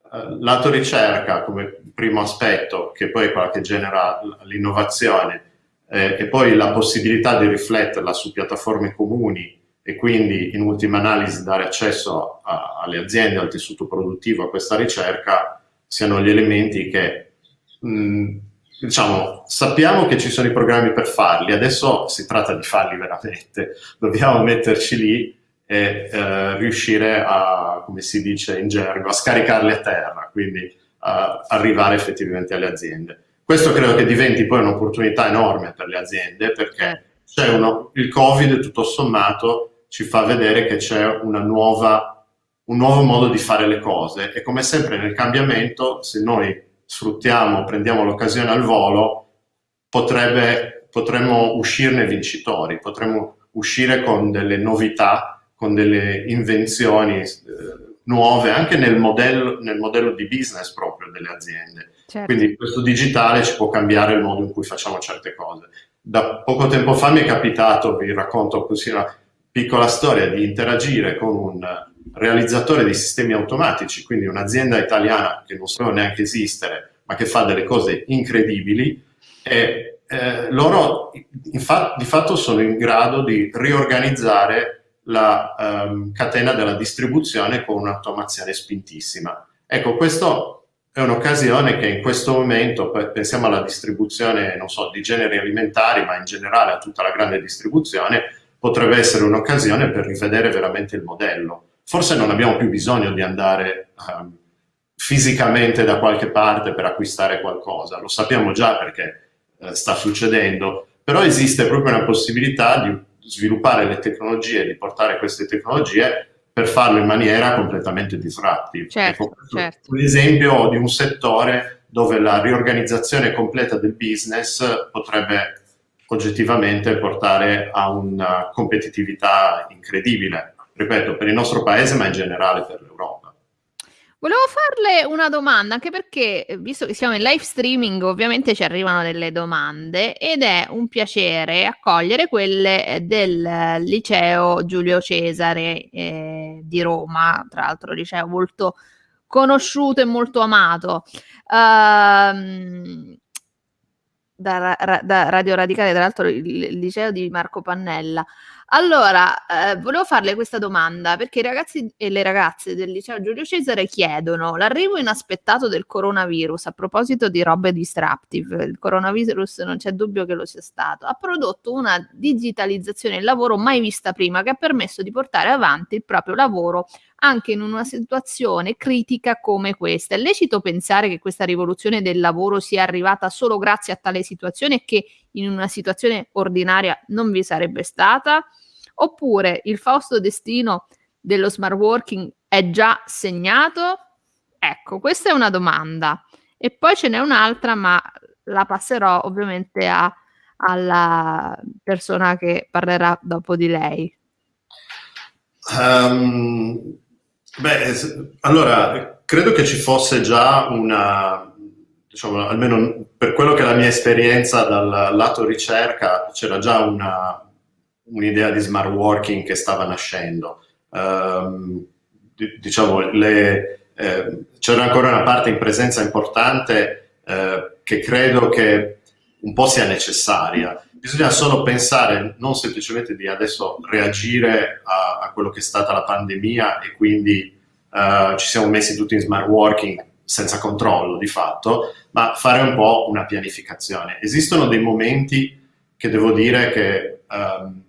uh, lato ricerca come primo aspetto, che poi è quella che genera l'innovazione, eh, e poi la possibilità di rifletterla su piattaforme comuni e quindi in ultima analisi dare accesso a, alle aziende, al tessuto produttivo, a questa ricerca, siano gli elementi che mh, diciamo, sappiamo che ci sono i programmi per farli, adesso si tratta di farli veramente, dobbiamo metterci lì e eh, riuscire a, come si dice in gergo, a scaricarli a terra, quindi a arrivare effettivamente alle aziende. Questo credo che diventi poi un'opportunità enorme per le aziende perché c'è uno, il Covid tutto sommato ci fa vedere che c'è una nuova, un nuovo modo di fare le cose e come sempre nel cambiamento se noi sfruttiamo, prendiamo l'occasione al volo, potrebbe, potremmo uscirne vincitori, potremmo uscire con delle novità con delle invenzioni eh, nuove anche nel modello, nel modello, di business proprio delle aziende. Certo. Quindi questo digitale ci può cambiare il modo in cui facciamo certe cose. Da poco tempo fa mi è capitato, vi racconto così una piccola storia, di interagire con un realizzatore di sistemi automatici, quindi un'azienda italiana che non so neanche esistere, ma che fa delle cose incredibili e eh, loro infatti, di fatto sono in grado di riorganizzare la um, catena della distribuzione con un'automazione spintissima. Ecco, questo è un'occasione che in questo momento, pensiamo alla distribuzione, non so, di generi alimentari, ma in generale a tutta la grande distribuzione, potrebbe essere un'occasione per rivedere veramente il modello. Forse non abbiamo più bisogno di andare um, fisicamente da qualche parte per acquistare qualcosa, lo sappiamo già perché eh, sta succedendo, però esiste proprio una possibilità di sviluppare le tecnologie, di portare queste tecnologie per farlo in maniera completamente disruptive. Certo, ecco, certo. Un esempio di un settore dove la riorganizzazione completa del business potrebbe oggettivamente portare a una competitività incredibile, ripeto, per il nostro paese ma in generale per l'Europa. Volevo farle una domanda, anche perché eh, visto che siamo in live streaming, ovviamente ci arrivano delle domande ed è un piacere accogliere quelle eh, del liceo Giulio Cesare eh, di Roma, tra l'altro liceo molto conosciuto e molto amato. Uh, da, da, Radio Radicale, tra l'altro il, il liceo di Marco Pannella. Allora, eh, volevo farle questa domanda perché i ragazzi e le ragazze del liceo Giulio Cesare chiedono l'arrivo inaspettato del coronavirus a proposito di robe disruptive. Il coronavirus non c'è dubbio che lo sia stato. Ha prodotto una digitalizzazione del lavoro mai vista prima che ha permesso di portare avanti il proprio lavoro anche in una situazione critica come questa. È lecito pensare che questa rivoluzione del lavoro sia arrivata solo grazie a tale situazione e che in una situazione ordinaria non vi sarebbe stata? Oppure il fausto destino dello smart working è già segnato? Ecco, questa è una domanda. E poi ce n'è un'altra, ma la passerò ovviamente a, alla persona che parlerà dopo di lei. Um, beh, allora, credo che ci fosse già una, diciamo, almeno per quello che è la mia esperienza dal lato ricerca, c'era già una, un'idea di smart working che stava nascendo. Um, diciamo, eh, c'era ancora una parte in presenza importante eh, che credo che un po' sia necessaria. Bisogna solo pensare non semplicemente di adesso reagire a, a quello che è stata la pandemia e quindi uh, ci siamo messi tutti in smart working senza controllo di fatto, ma fare un po' una pianificazione. Esistono dei momenti che devo dire che um,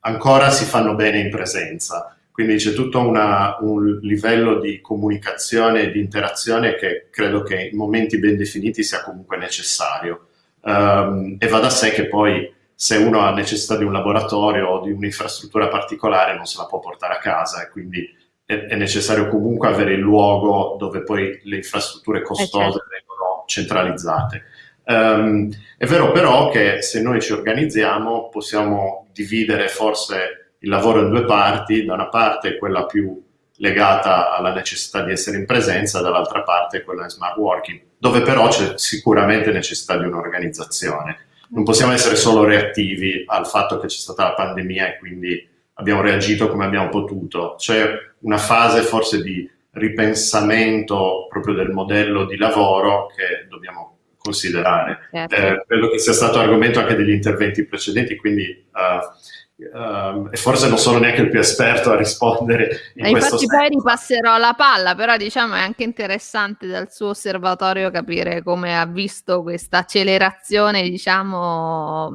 ancora si fanno bene in presenza, quindi c'è tutto una, un livello di comunicazione e di interazione che credo che in momenti ben definiti sia comunque necessario. Um, e va da sé che poi se uno ha necessità di un laboratorio o di un'infrastruttura particolare non se la può portare a casa e quindi è, è, necessario comunque avere il luogo dove poi le infrastrutture costose eh certo. vengono centralizzate. Um, è vero però che se noi ci organizziamo possiamo dividere forse il lavoro in due parti, da una parte quella più legata alla necessità di essere in presenza, dall'altra parte quella in smart working, dove però c'è sicuramente necessità di un'organizzazione. Non possiamo essere solo reattivi al fatto che c'è stata la pandemia e quindi abbiamo reagito come abbiamo potuto. C'è una fase forse di ripensamento proprio del modello di lavoro che dobbiamo considerare. Certo. Eh, credo che sia stato argomento anche degli interventi precedenti, quindi uh, Uh, e forse non sono neanche il più esperto a rispondere in e infatti poi ripasserò la palla però diciamo è anche interessante dal suo osservatorio capire come ha visto questa accelerazione diciamo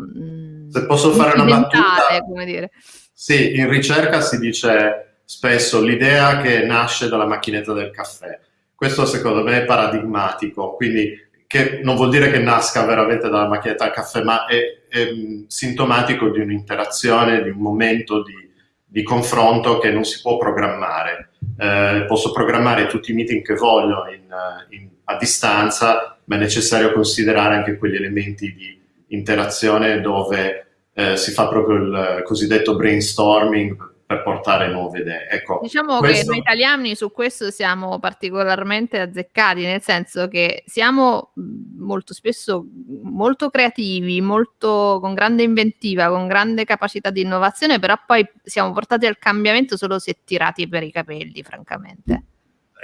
se posso fare una battuta come dire. sì in ricerca si dice spesso l'idea che nasce dalla macchinetta del caffè questo secondo me è paradigmatico quindi che non vuol dire che nasca veramente dalla macchinetta del caffè ma è è sintomatico di un'interazione, di un momento di, di, confronto che non si può programmare. Eh, posso programmare tutti i meeting che voglio in, in, a distanza, ma è necessario considerare anche quegli elementi di interazione dove eh, si fa proprio il cosiddetto brainstorming per portare nuove idee. Ecco, diciamo questo... che noi italiani su questo siamo particolarmente azzeccati, nel senso che siamo molto spesso molto creativi, molto con grande inventiva, con grande capacità di innovazione, però poi siamo portati al cambiamento solo se tirati per i capelli, francamente.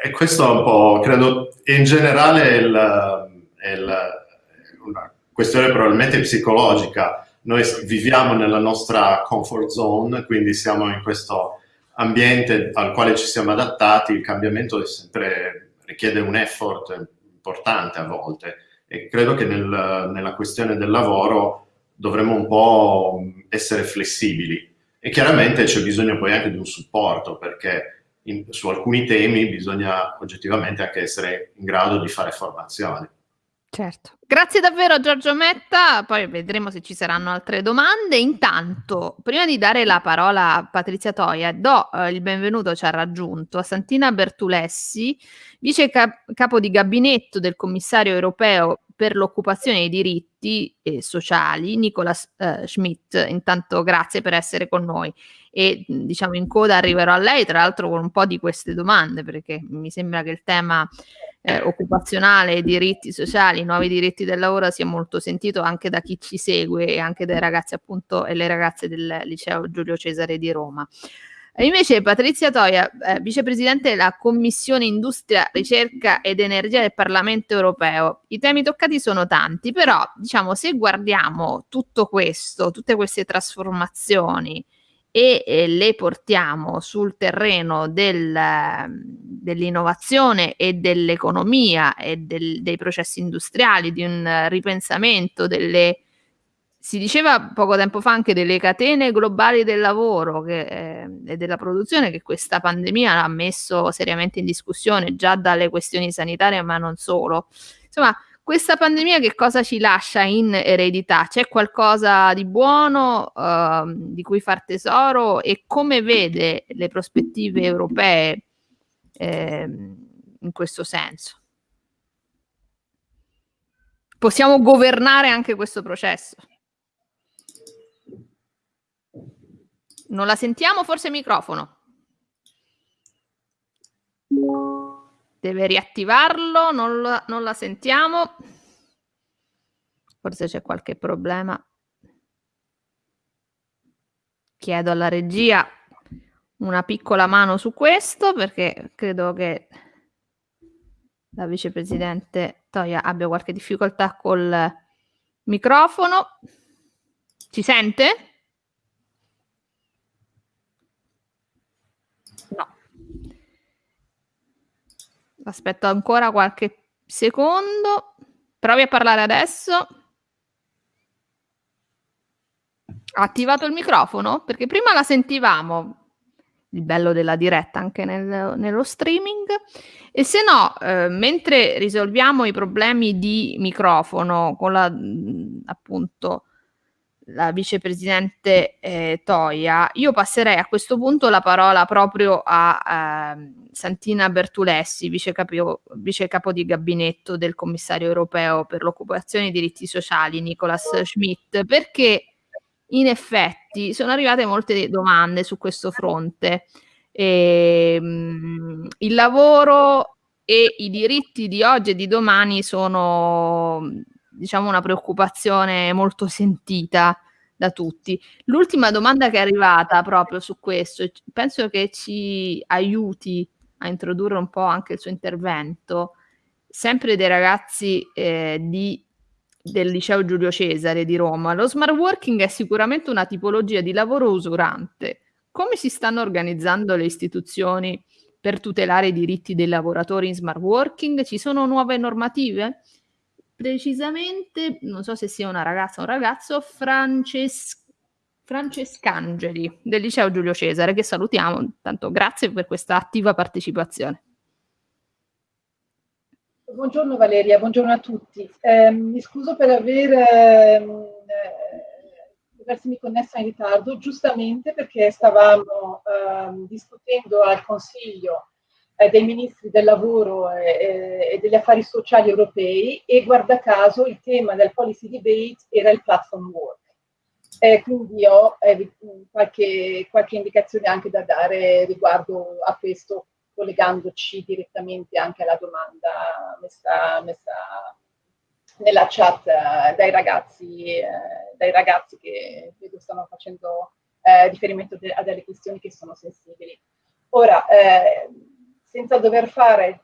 E questo è un po', credo, in generale è, il, è il, una questione probabilmente psicologica noi viviamo nella nostra comfort zone, quindi siamo in questo ambiente al quale ci siamo adattati, il cambiamento sempre, richiede un effort importante a volte. E credo che nel, nella questione del lavoro dovremmo un po' essere flessibili. E chiaramente c'è bisogno poi anche di un supporto perché in, su alcuni temi bisogna oggettivamente anche essere in grado di fare formazione. Certo. Grazie davvero Giorgio Metta, poi vedremo se ci saranno altre domande. Intanto, prima di dare la parola a Patrizia Toia, do eh, il benvenuto, ci ha raggiunto, a Santina Bertulessi, vice cap- capo di gabinetto del commissario europeo per l'occupazione e i diritti eh, sociali, Nicolas eh, Schmidt. Intanto grazie per essere con noi e diciamo in coda arriverò a lei, tra l'altro con un po' di queste domande, perché mi sembra che il tema eh, occupazionale, diritti sociali, nuovi diritti del lavoro sia molto sentito anche da chi ci segue e anche dai ragazzi appunto e le ragazze del liceo Giulio Cesare di Roma. E invece Patrizia Toia, eh, vicepresidente della Commissione Industria, Ricerca ed Energia del Parlamento Europeo. I temi toccati sono tanti, però diciamo se guardiamo tutto questo, tutte queste trasformazioni, e le portiamo sul terreno del, dell'innovazione e dell'economia e del, dei processi industriali, di un ripensamento delle, si diceva poco tempo fa anche delle catene globali del lavoro che, eh, e della produzione che questa pandemia ha messo seriamente in discussione già dalle questioni sanitarie ma non solo. Insomma, questa pandemia che cosa ci lascia in eredità? C'è qualcosa di buono uh, di cui far tesoro e come vede le prospettive europee eh, in questo senso? Possiamo governare anche questo processo? Non la sentiamo? Forse microfono. Deve riattivarlo, non la, non la sentiamo. Forse c'è qualche problema. chiedo alla regia una piccola mano su questo perché credo che la vicepresidente Toia abbia qualche difficoltà col microfono. Ci sente? No. Aspetto ancora qualche secondo. Provi a parlare adesso. Ha attivato il microfono? Perché prima la sentivamo, il bello della diretta anche nel, nello streaming. E se no, eh, mentre risolviamo i problemi di microfono con la appunto la vicepresidente eh, Toia, io passerei a questo punto la parola proprio a eh, Santina Bertulessi, vicecapo, vicecapo di gabinetto del commissario europeo per l'occupazione e i diritti sociali, Nicolas Schmidt, perché in effetti sono arrivate molte domande su questo fronte. E, ehm, mh, il lavoro e i diritti di oggi e di domani sono diciamo una preoccupazione molto sentita da tutti. L'ultima domanda che è arrivata proprio su questo, penso che ci aiuti a introdurre un po' anche il suo intervento, sempre dei ragazzi eh, di del liceo Giulio Cesare di Roma, lo smart working è sicuramente una tipologia di lavoro usurante. Come si stanno organizzando le istituzioni per tutelare i diritti dei lavoratori in smart working? Ci sono nuove normative? Precisamente, non so se sia una ragazza o un ragazzo, Frances- Francescangeli del liceo Giulio Cesare, che salutiamo. Tanto grazie per questa attiva partecipazione. Buongiorno Valeria, buongiorno a tutti. Eh, mi scuso per aver ehm, eh, avermi connessa in ritardo, giustamente perché stavamo eh, discutendo al Consiglio eh, dei ministri del lavoro e degli affari sociali europei e guarda caso il tema del policy debate era il platform work. Eh, quindi ho eh, qualche, qualche, indicazione anche da dare riguardo a questo collegandoci direttamente anche alla domanda messa, messa nella chat eh, dai, ragazzi, eh, dai ragazzi che vedo stanno facendo eh, riferimento de a delle questioni che sono sensibili. Ora, eh, senza dover fare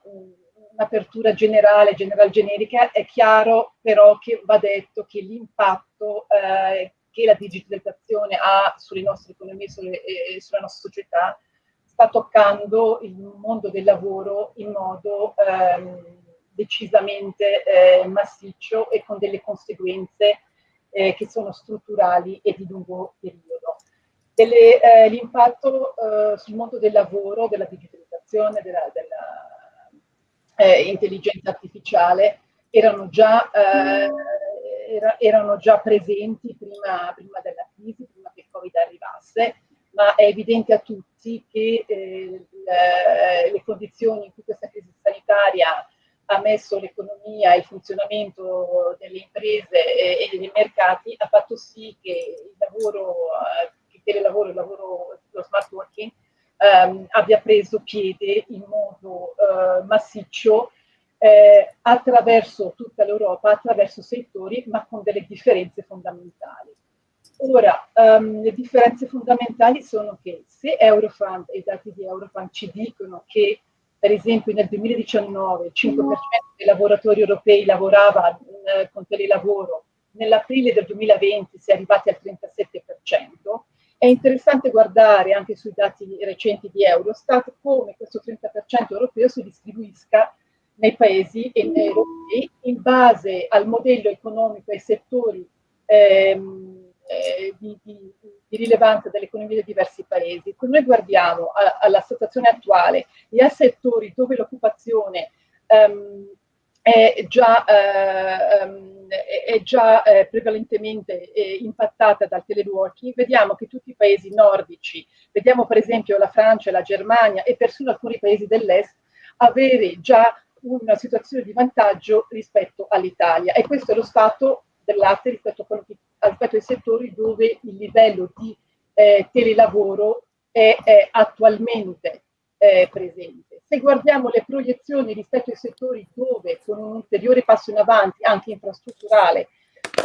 un'apertura generale, general generica, è chiaro però che va detto che l'impatto eh, che la digitalizzazione ha sulle nostre economie sulle, e sulla nostra società sta toccando il mondo del lavoro in modo ehm, decisamente eh, massiccio e con delle conseguenze eh, che sono strutturali e di lungo periodo. Eh, l'impatto eh, sul mondo del lavoro, della digitalizzazione, della, della eh, intelligenza artificiale erano già, eh, era, erano già presenti prima, prima della crisi, prima che il Covid arrivasse, ma è evidente a tutti che eh, le, le, condizioni in cui questa crisi sanitaria ha messo l'economia e il funzionamento delle imprese e, e, dei mercati ha fatto sì che il lavoro, eh, il telelavoro, il lavoro, lo smart working ehm, abbia preso piede in modo eh, massiccio eh, attraverso tutta l'Europa, attraverso settori, ma con delle differenze fondamentali. Ora, um, le differenze fondamentali sono che se Eurofund e i dati di Eurofund ci dicono che, per esempio, nel 2019 il 5% dei lavoratori europei lavorava eh, con telelavoro, nell'aprile del 2020 si è arrivati al 37%, è interessante guardare anche sui dati recenti di Eurostat come questo 30% europeo si distribuisca nei paesi europei in base al modello economico e ai settori ehm, eh, di, di, di, rilevanza dell'economia dei diversi paesi. Quando noi guardiamo a, alla situazione attuale e a settori dove l'occupazione um, è già, uh, è già uh, prevalentemente uh, impattata dal teleworking, vediamo che tutti i paesi nordici, vediamo per esempio la Francia, la Germania e persino alcuni paesi dell'est, avere già una situazione di vantaggio rispetto all'Italia e questo è lo stato dell'arte rispetto a rispetto ai settori dove il livello di eh, telelavoro è, è attualmente eh, presente. Se guardiamo le proiezioni rispetto ai settori dove con un ulteriore passo in avanti, anche infrastrutturale,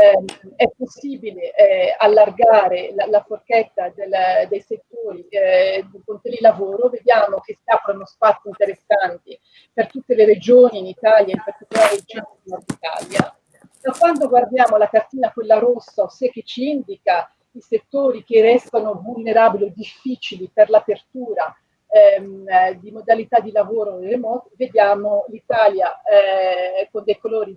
eh, è possibile eh, allargare la, la forchetta del, dei settori eh, con telelavoro, vediamo che si aprono spazi interessanti per tutte le regioni in Italia, in particolare il centro nord Italia. Da quando guardiamo la cartina, quella rossa, ossia che ci indica i settori che restano vulnerabili o difficili per l'apertura ehm, di modalità di lavoro remoto, vediamo l'Italia eh, con dei colori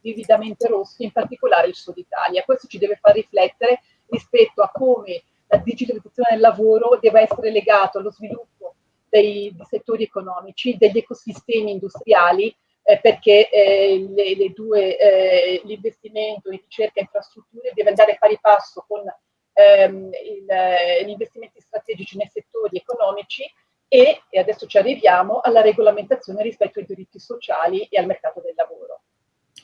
vividamente rossi, in particolare il sud Italia. Questo ci deve far riflettere rispetto a come la digitalizzazione del lavoro deve essere legato allo sviluppo dei, dei settori economici, degli ecosistemi industriali, eh, perché eh, le, le due, eh, l'investimento in ricerca e infrastrutture deve andare pari passo con ehm, il, gli investimenti strategici nei settori economici e, e adesso ci arriviamo, alla regolamentazione rispetto ai diritti sociali e al mercato del lavoro.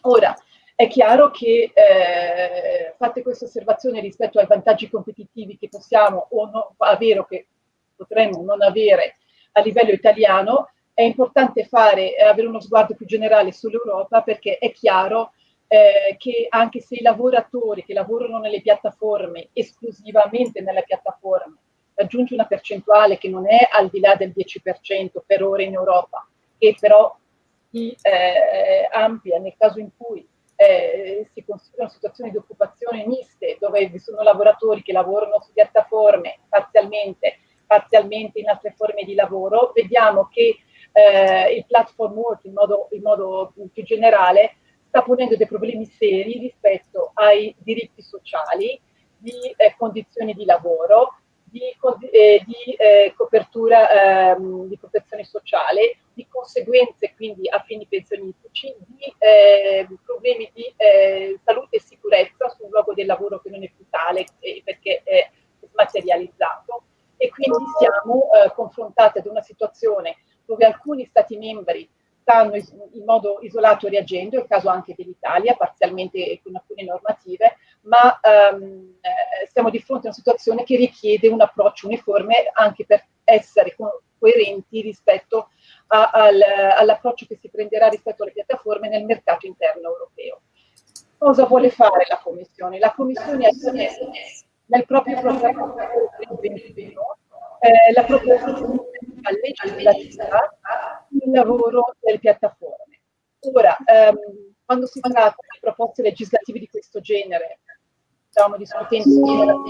Ora, è chiaro che eh, fatte queste osservazioni rispetto ai vantaggi competitivi che possiamo o no, avere o che potremmo non avere a livello italiano, è importante fare, eh, avere uno sguardo più generale sull'Europa perché è chiaro eh, che anche se i lavoratori che lavorano nelle piattaforme, esclusivamente nelle piattaforme, raggiunge una percentuale che non è al di là del 10% per ora in Europa, che però si eh, amplia nel caso in cui eh, si considerano situazioni di occupazione miste, dove vi sono lavoratori che lavorano su piattaforme parzialmente, parzialmente in altre forme di lavoro, vediamo che eh, il platform work in modo, in modo più generale sta ponendo dei problemi seri rispetto ai diritti sociali, di eh, condizioni di lavoro, di, eh, di eh, copertura ehm, di protezione sociale, di conseguenze quindi a fini pensionistici, di eh, problemi di eh, salute e sicurezza sul luogo del lavoro che non è più tale perché è smaterializzato. E quindi siamo eh, confrontati ad una situazione dove alcuni Stati membri stanno in modo isolato reagendo, è il caso anche dell'Italia, parzialmente con alcune normative, ma ehm, eh, siamo di fronte a una situazione che richiede un approccio uniforme anche per essere co coerenti rispetto al, all'approccio che si prenderà rispetto alle piattaforme nel mercato interno europeo. Cosa vuole fare la Commissione? La Commissione ha messo nel proprio programma 2021 eh, la proposta legislativa il lavoro delle piattaforme. Ora, ehm, quando si tratta di proposte legislative di questo genere, stavamo discutendo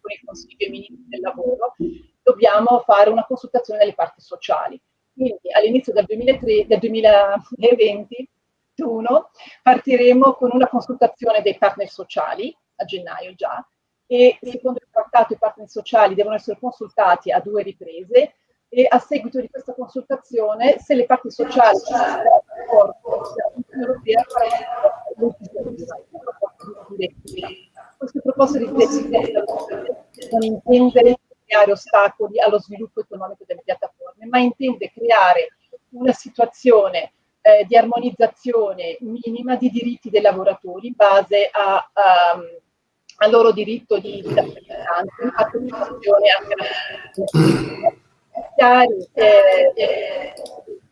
con il Consiglio Ministri del Lavoro, dobbiamo fare una consultazione delle parti sociali. Quindi all'inizio del, del 2021 partiremo con una consultazione dei partner sociali, a gennaio già, e secondo il trattato i partner sociali devono essere consultati a due riprese e a seguito di questa consultazione, se le parti sociali queste proposte di direttiva non intende creare ostacoli allo sviluppo economico delle piattaforme, ma intende creare una situazione eh, di armonizzazione minima di diritti dei lavoratori in base a, a um, al loro diritto di applicazione anche chiari eh, eh,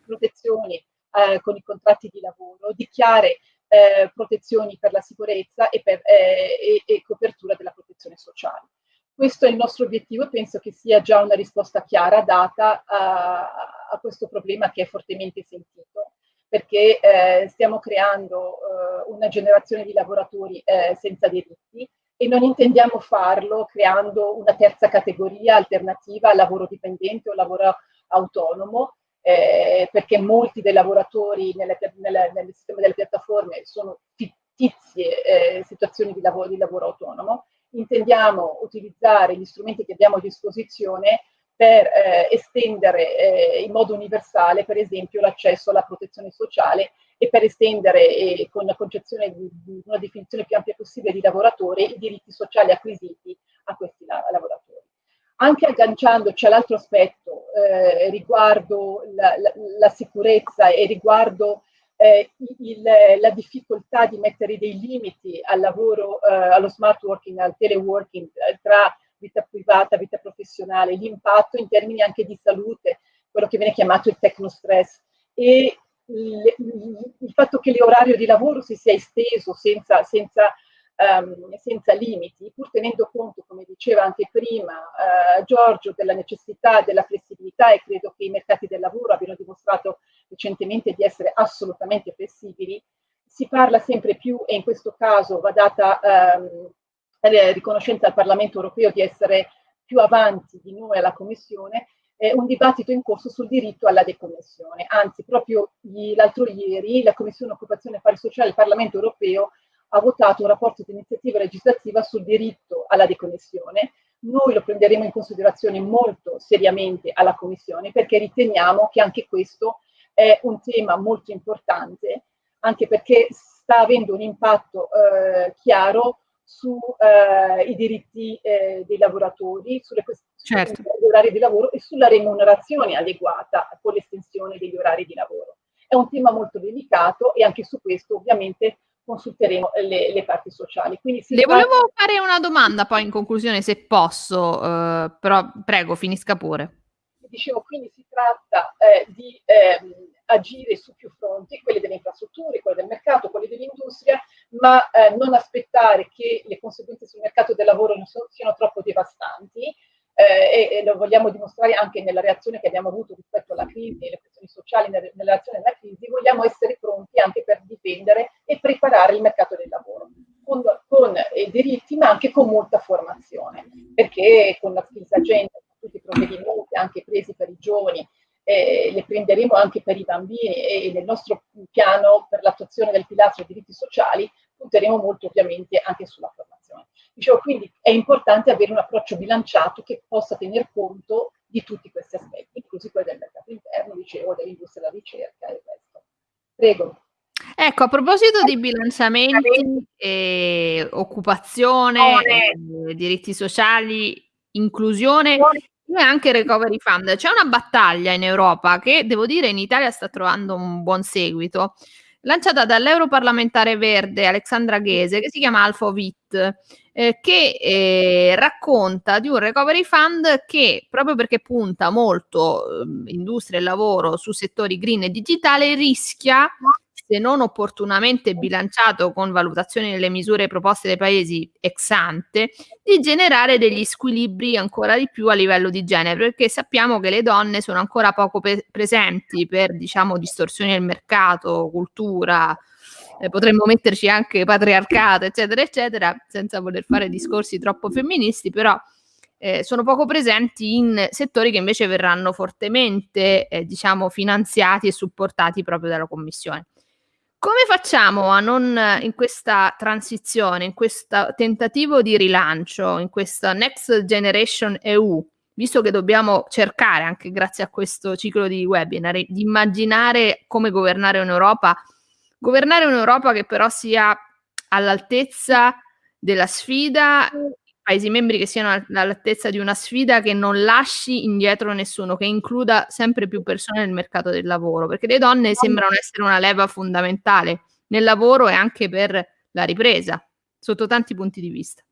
protezioni eh, con i contratti di lavoro, di chiare eh, protezioni per la sicurezza e, per, eh, e, e, copertura della protezione sociale. Questo è il nostro obiettivo e penso che sia già una risposta chiara data a, a questo problema che è fortemente sentito perché eh, stiamo creando una generazione di lavoratori senza diritti e non intendiamo farlo creando una terza categoria alternativa al lavoro dipendente o lavoro autonomo, eh, perché molti dei lavoratori nelle, nelle, nel sistema delle piattaforme sono fittizie eh, situazioni di lavoro, di lavoro autonomo. Intendiamo utilizzare gli strumenti che abbiamo a disposizione per eh, estendere eh, in modo universale, per esempio, l'accesso alla protezione sociale e per estendere eh, con la concezione di, di, una definizione più ampia possibile di lavoratore i diritti sociali acquisiti a questi la, lavoratori. Anche agganciandoci all'altro aspetto eh, riguardo la, la, la, sicurezza e riguardo eh, il, la difficoltà di mettere dei limiti al lavoro, eh, allo smart working, al teleworking, eh, tra vita privata, vita professionale, l'impatto in termini anche di salute, quello che viene chiamato il tecnostress e le, il fatto che l'orario di lavoro si sia esteso senza, senza, um, senza, limiti, pur tenendo conto, come diceva anche prima uh, Giorgio, della necessità della flessibilità e credo che i mercati del lavoro abbiano dimostrato recentemente di essere assolutamente flessibili, si parla sempre più e in questo caso va data um, riconoscenza al Parlamento europeo di essere più avanti di noi alla Commissione, eh, un dibattito in corso sul diritto alla deconnessione. Anzi, proprio l'altro ieri la Commissione Occupazione e Affari Sociali del Parlamento Europeo ha votato un rapporto di iniziativa legislativa sul diritto alla deconnessione. Noi lo prenderemo in considerazione molto seriamente alla Commissione perché riteniamo che anche questo è un tema molto importante, anche perché sta avendo un impatto eh, chiaro sui eh, diritti eh, dei lavoratori, sulle certo. degli orari di lavoro e sulla remunerazione adeguata con l'estensione degli orari di lavoro. È un tema molto delicato e anche su questo ovviamente consulteremo le, le parti sociali. Quindi Le tratta... volevo fare una domanda poi in conclusione se posso, eh, però prego finisca pure. Dicevo, quindi si tratta eh, di ehm, agire su più fronti, quelli delle infrastrutture, quelli del mercato, quelli dell'industria, ma eh, non aspettare che le conseguenze sul mercato del lavoro so, siano troppo devastanti eh, e, e, lo vogliamo dimostrare anche nella reazione che abbiamo avuto rispetto alla crisi e le questioni sociali nella, nella reazione alla crisi, vogliamo essere pronti anche per difendere e preparare il mercato del lavoro con, con eh, diritti ma anche con molta formazione, perché con la skills agenda, tutti i provvedimenti anche presi per i giovani eh, le prenderemo anche per i bambini e nel nostro piano per l'attuazione del pilastro dei diritti sociali punteremo molto ovviamente anche sulla formazione. Dicevo, quindi è importante avere un approccio bilanciato che possa tener conto di tutti questi aspetti, inclusi quelli del mercato interno, dicevo, dell'industria della ricerca e il resto. Prego. Ecco, a proposito di bilanciamenti, eh, occupazione, eh, diritti sociali, inclusione, e anche Recovery Fund. C'è una battaglia in Europa che devo dire in Italia sta trovando un buon seguito, lanciata dall'europarlamentare verde Alexandra Ghese, che si chiama Alphavit, eh, che eh, racconta di un recovery fund che, proprio perché punta molto eh, industria e lavoro su settori green e digitale, rischia se non opportunamente bilanciato con valutazioni delle misure proposte dai paesi ex ante, di generare degli squilibri ancora di più a livello di genere, perché sappiamo che le donne sono ancora poco pe- presenti per, diciamo, distorsioni del mercato, cultura, eh, potremmo metterci anche patriarcato, eccetera, eccetera, senza voler fare discorsi troppo femministi, però eh, sono poco presenti in settori che invece verranno fortemente, eh, diciamo, finanziati e supportati proprio dalla Commissione. Come facciamo a non in questa transizione, in questo tentativo di rilancio, in questa Next Generation EU, visto che dobbiamo cercare, anche grazie a questo ciclo di webinar, di immaginare come governare un'Europa, governare un'Europa che però sia all'altezza della sfida Paesi membri che siano all'altezza di una sfida che non lasci indietro nessuno, che includa sempre più persone nel mercato del lavoro, perché le donne sembrano essere una leva fondamentale nel lavoro e anche per la ripresa, sotto tanti punti di vista.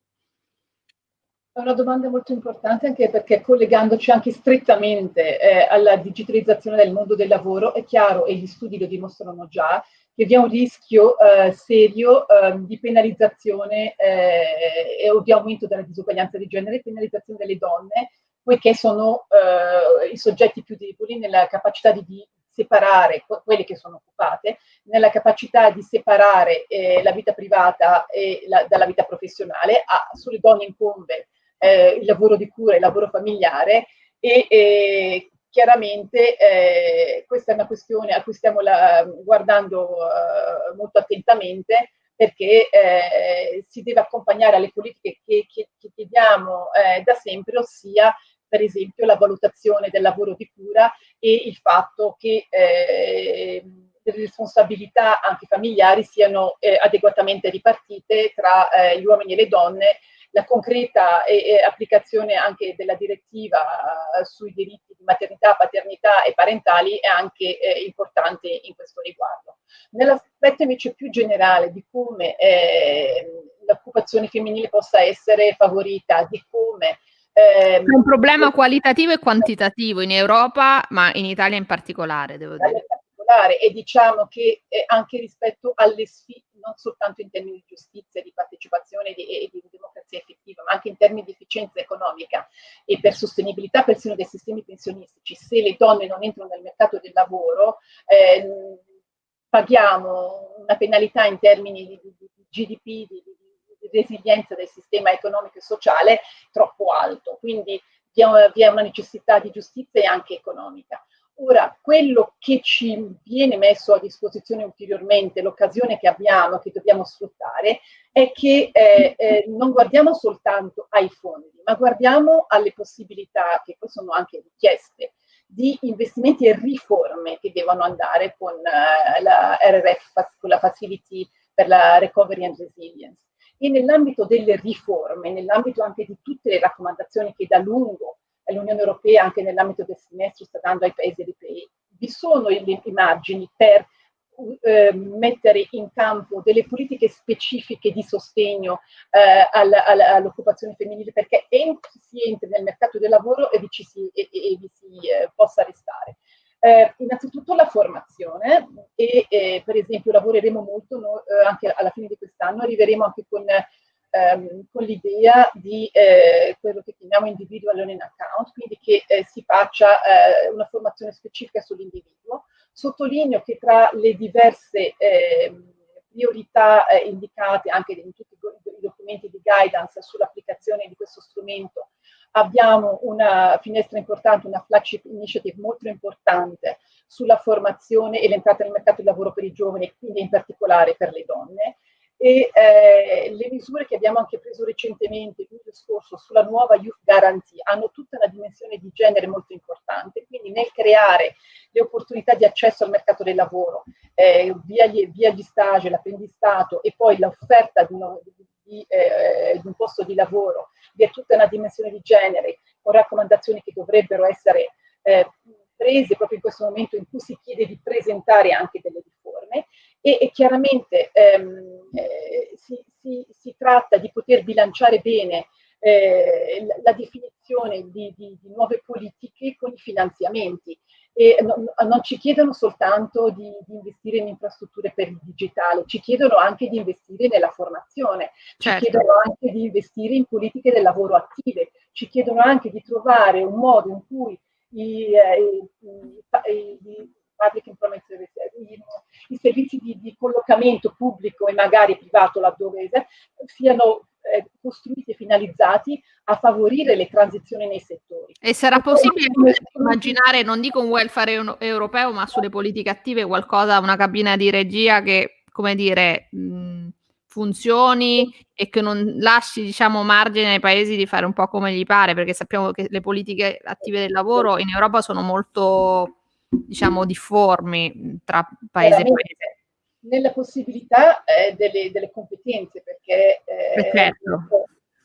È una domanda molto importante anche perché collegandoci anche strettamente eh, alla digitalizzazione del mondo del lavoro, è chiaro, e gli studi lo dimostrano già, che vi è un rischio eh, serio eh, di penalizzazione eh, e di aumento della disuguaglianza di genere e penalizzazione delle donne, poiché sono eh, i soggetti più deboli nella capacità di, di separare quelle che sono occupate, nella capacità di separare eh, la vita privata la, dalla vita professionale, a, sulle donne incombe eh, il lavoro di cura e il lavoro familiare e chiaramente eh, questa è una questione a cui stiamo la, guardando uh, molto attentamente perché eh, si deve accompagnare alle politiche che, che, che chiediamo eh, da sempre, ossia per esempio la valutazione del lavoro di cura e il fatto che eh, le responsabilità anche familiari siano eh, adeguatamente ripartite tra eh, gli uomini e le donne la concreta e, e applicazione anche della direttiva uh, sui diritti di maternità, paternità e parentali è anche eh, importante in questo riguardo. Nell'aspetto invece più generale di come eh, l'occupazione femminile possa essere favorita, di come è un problema qualitativo e quantitativo in Europa, ma in Italia in particolare, devo dire. particolare e diciamo che eh, anche rispetto alle sfide, non soltanto in termini di giustizia, di partecipazione e di, di, democrazia effettiva, ma anche in termini di efficienza economica e per sostenibilità persino dei sistemi pensionistici, se le donne non entrano nel mercato del lavoro, eh, paghiamo una penalità in termini di, di GDP, di, di resilienza del sistema economico e sociale troppo alto. Quindi vi è una necessità di giustizia e anche economica. Ora, quello che ci viene messo a disposizione ulteriormente, l'occasione che abbiamo, che dobbiamo sfruttare, è che eh, eh, non guardiamo soltanto ai fondi, ma guardiamo alle possibilità, che poi sono anche richieste, di investimenti e riforme che devono andare con eh, la RRF, con la Facility per la Recovery and Resilience. E nell'ambito delle riforme, nell'ambito anche di tutte le raccomandazioni che da lungo l'Unione Europea anche nell'ambito del semestre sta dando ai paesi europei. Vi sono i, i margini per eh, mettere in campo delle politiche specifiche di sostegno eh, all'occupazione femminile perché si entri nel mercato del lavoro e vi, ci si, e, e vi si eh, possa restare. Eh, innanzitutto la formazione e per esempio lavoreremo molto no, eh, anche alla fine di quest'anno, arriveremo anche con ehm, con l'idea di eh, quello che chiamiamo individual learning account, quindi che eh, si faccia eh, una formazione specifica sull'individuo. Sottolineo che tra le diverse ehm, priorità eh, indicate anche in tutti i documenti di guidance sull'applicazione di questo strumento abbiamo una finestra importante, una flagship initiative molto importante sulla formazione e l'entrata nel mercato del lavoro per i giovani, quindi in particolare per le donne e eh, le misure che abbiamo anche preso recentemente, luglio scorso, sulla nuova Youth Guarantee hanno tutta una dimensione di genere molto importante, quindi nel creare le opportunità di accesso al mercato del lavoro, eh, via, gli, via, gli, stage, l'apprendistato e poi l'offerta di, di, eh, di, un posto di lavoro, vi è tutta una dimensione di genere con raccomandazioni che dovrebbero essere eh, prese proprio in questo momento in cui si chiede di presentare anche delle riforme e, e chiaramente ehm, eh, si, si, si, tratta di poter bilanciare bene eh, la, definizione di, di, di, nuove politiche con i finanziamenti. E non, non ci chiedono soltanto di, di, investire in infrastrutture per il digitale, ci chiedono anche di investire nella formazione, certo. ci chiedono anche di investire in politiche del lavoro attive, ci chiedono anche di trovare un modo in cui i, eh, i, i, public employment services, i, i servizi di, di, collocamento pubblico e magari privato laddove siano eh, costruiti e finalizzati a favorire le transizioni nei settori. E sarà possibile immaginare, non dico un welfare europeo, ma sulle politiche attive qualcosa, una cabina di regia che, come dire, mh, funzioni e che non lasci diciamo margine ai paesi di fare un po' come gli pare perché sappiamo che le politiche attive del lavoro in Europa sono molto diciamo difformi tra paese e paese nella possibilità eh, delle, delle, competenze perché eh, certo.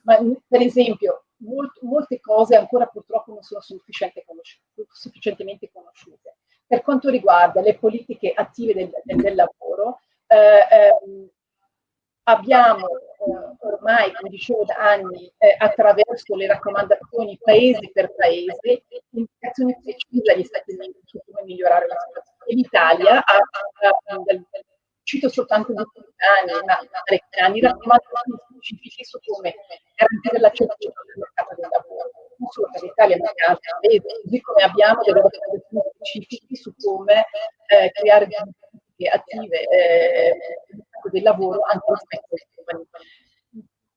ma, per esempio molt, molte cose ancora purtroppo non sono sufficiente conosciute, sufficientemente conosciute per quanto riguarda le politiche attive del, del, del lavoro eh, ehm, abbiamo eh, ormai, come dicevo da anni, eh, attraverso le raccomandazioni paese per paese, indicazioni precise agli Stati membri su come migliorare la situazione. L'Italia ha, ha, ha, cito soltanto di anni, ma parecchi anni, raccomandazioni specifiche su come garantire l'accesso al mercato del lavoro, non solo per l'Italia ma anche altri paesi, così come abbiamo delle raccomandazioni specifiche su come eh, creare attive eh, del lavoro anche rispetto ai giovani.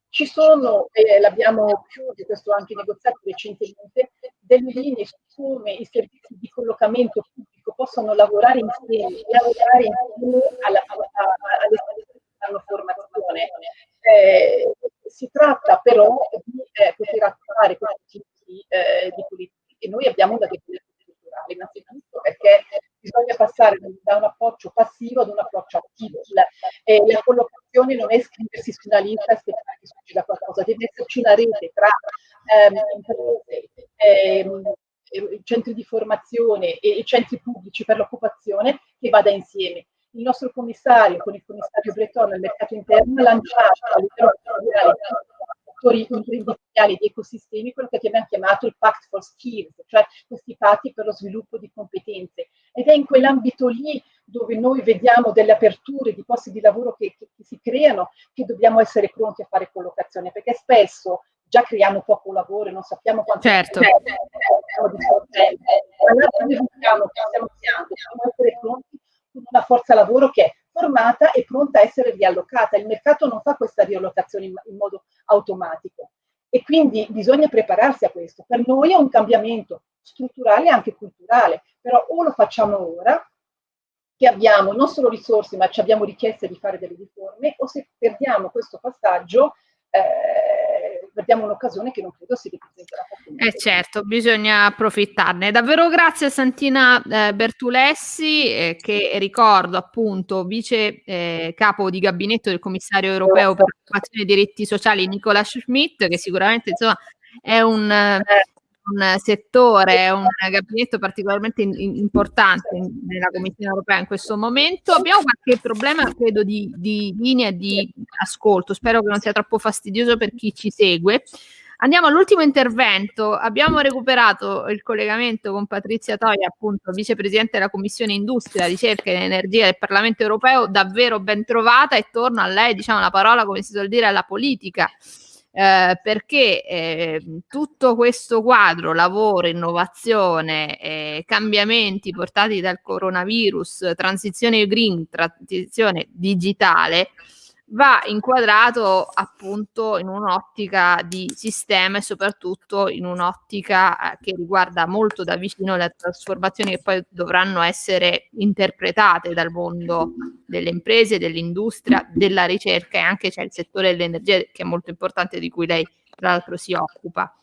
Ci sono, eh, l'abbiamo chiuso, questo anche negoziato recentemente, delle linee su come i servizi di collocamento pubblico possono lavorare insieme, lavorare insieme alla, alla, alle che fanno formazione. Eh, si tratta però di eh, poter attuare questi tipi eh, di politiche e noi abbiamo da definizione strutturale innanzitutto perché bisogna passare da un approccio passivo ad un approccio attivo. Eh, la collocazione non è scriversi su una lista e aspettare che succeda qualcosa, deve esserci una rete tra ehm, ehm, centri di formazione e, e centri pubblici per l'occupazione che vada insieme. Il nostro commissario, con il commissario Breton nel mercato interno, ha lanciato a settori imprenditoriali di ecosistemi, quello che abbiamo chiamato il Pact for Skills, cioè questi patti per lo sviluppo di competenze. Ed è in quell'ambito lì dove noi vediamo delle aperture di posti di lavoro che, che, che si creano, che dobbiamo essere pronti a fare collocazione, perché spesso già creiamo poco lavoro e non sappiamo quanto certo. sorgente. Allora noi dobbiamo essere pronti con una forza lavoro che è formata e pronta a essere riallocata. Il mercato non fa questa riallocazione in, in modo automatico e quindi bisogna prepararsi a questo. Per noi è un cambiamento strutturale e anche culturale, però o lo facciamo ora, che abbiamo non solo risorse, ma ci abbiamo richieste di fare delle riforme, o se perdiamo questo passaggio, eh, perdiamo un'occasione che non credo si ripresenterà. Eh certo, bisogna approfittarne. Davvero grazie a Santina eh, Bertulessi, eh, che ricordo appunto vice eh, capo di gabinetto del commissario europeo per l'occupazione e diritti sociali Nicola Schmidt, che sicuramente insomma è un un settore, un gabinetto particolarmente in, in, importante nella Commissione europea in questo momento. Abbiamo qualche problema, credo, di, di linea di ascolto. Spero che non sia troppo fastidioso per chi ci segue. Andiamo all'ultimo intervento. Abbiamo recuperato il collegamento con Patrizia Toia, appunto vicepresidente della Commissione Industria, Ricerca ed Energia del Parlamento Europeo, davvero ben trovata e torno a lei, diciamo la parola, come si suol dire, alla politica eh, perché eh, tutto questo quadro, lavoro, innovazione, eh, cambiamenti portati dal coronavirus, transizione green, transizione digitale, va inquadrato appunto in un'ottica di sistema e soprattutto in un'ottica eh, che riguarda molto da vicino le trasformazioni che poi dovranno essere interpretate dal mondo delle imprese, dell'industria, della ricerca e anche c'è il settore dell'energia che è molto importante di cui lei tra l'altro si occupa.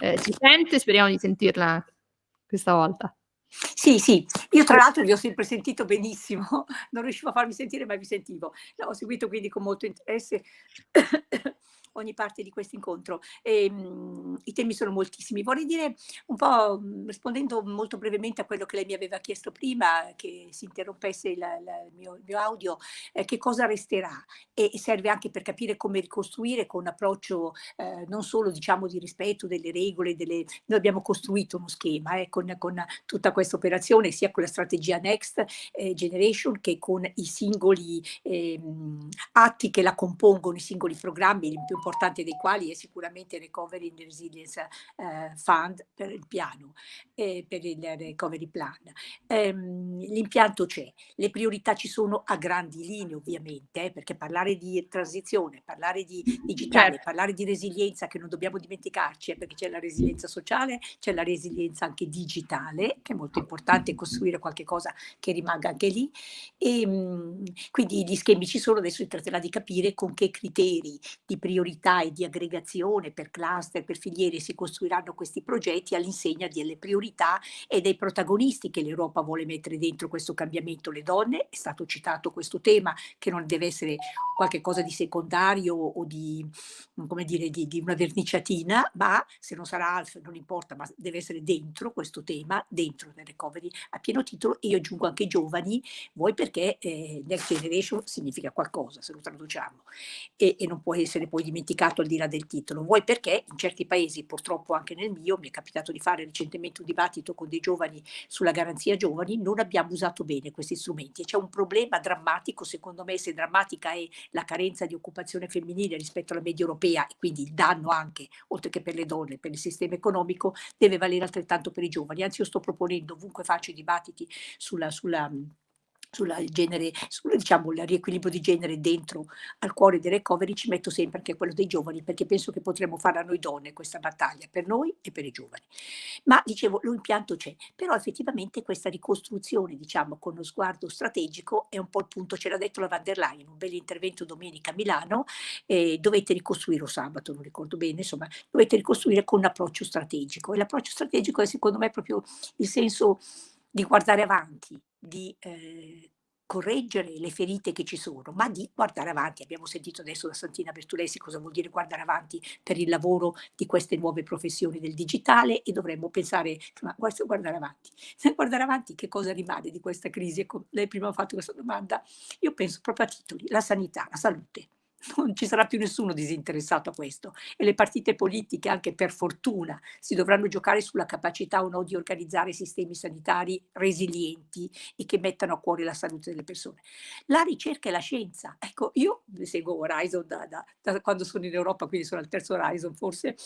Eh, si sente? Speriamo di sentirla questa volta. Sì, sì, io tra l'altro vi ho sempre sentito benissimo, non riuscivo a farmi sentire ma vi sentivo. L'ho seguito quindi con molto interesse ogni parte di questo incontro. E, ehm, mh, I temi sono moltissimi. Vorrei dire un po', mh, rispondendo molto brevemente a quello che lei mi aveva chiesto prima, che si interrompesse il, il, mio, il mio, audio, eh, che cosa resterà e, serve anche per capire come ricostruire con un approccio eh, non solo diciamo di rispetto delle regole, delle... noi abbiamo costruito uno schema eh, con, con, tutta questa operazione, sia con la strategia Next eh, Generation che con i singoli ehm, atti che la compongono, i singoli programmi, importante dei quali è sicuramente il Recovery and Resilience eh, Fund per il piano, per il Recovery Plan. Ehm, l'impianto c'è, le priorità ci sono a grandi linee ovviamente, eh, perché parlare di transizione, parlare di digitale, certo. parlare di resilienza che non dobbiamo dimenticarci, eh, perché c'è la resilienza sociale, c'è la resilienza anche digitale, che è molto importante costruire qualche cosa che rimanga anche lì. E, ehm, quindi gli schemi ci sono, adesso si tratterà di capire con che criteri di priorità priorità e di aggregazione per cluster, per filiere si costruiranno questi progetti all'insegna delle priorità e dei protagonisti che l'Europa vuole mettere dentro questo cambiamento. Le donne, è stato citato questo tema che non deve essere qualcosa di secondario o di, come dire, di, di una verniciatina, ma se non sarà alfa non importa, ma deve essere dentro questo tema, dentro nel recovery a pieno titolo e io aggiungo anche giovani, voi perché eh, Next Generation significa qualcosa se lo traduciamo e, e non può essere poi dimenticato dimenticato al di là del titolo, vuoi perché? In certi paesi, purtroppo anche nel mio, mi è capitato di fare recentemente un dibattito con dei giovani sulla garanzia giovani, non abbiamo usato bene questi strumenti. E c'è un problema drammatico, secondo me se drammatica è la carenza di occupazione femminile rispetto alla media europea e quindi il danno anche, oltre che per le donne, per il sistema economico, deve valere altrettanto per i giovani. Anzi io sto proponendo, ovunque faccio i dibattiti sulla, sulla sul genere, sul, diciamo, il riequilibrio di genere dentro al cuore dei recovery ci metto sempre anche quello dei giovani perché penso che potremmo fare a noi donne questa battaglia per noi e per i giovani. Ma dicevo l'impianto c'è però effettivamente questa ricostruzione diciamo con lo sguardo strategico è un po' il punto ce l'ha detto la van der Leyen un bel intervento domenica a Milano eh, dovete ricostruire o sabato non ricordo bene insomma dovete ricostruire con un approccio strategico e l'approccio strategico è secondo me proprio il senso di guardare avanti di eh, correggere le ferite che ci sono, ma di guardare avanti. Abbiamo sentito adesso da Santina Bertulessi cosa vuol dire guardare avanti per il lavoro di queste nuove professioni del digitale e dovremmo pensare, ma guardare avanti. Guardare avanti che cosa rimane di questa crisi? Ecco, lei prima ha fatto questa domanda, io penso proprio a titoli, la sanità, la salute non ci sarà più nessuno disinteressato a questo. E le partite politiche, anche per fortuna, si dovranno giocare sulla capacità o no di organizzare sistemi sanitari resilienti e che mettano a cuore la salute delle persone. La ricerca e la scienza, ecco, io seguo Horizon da, da, da quando sono in Europa, quindi sono al terzo Horizon forse,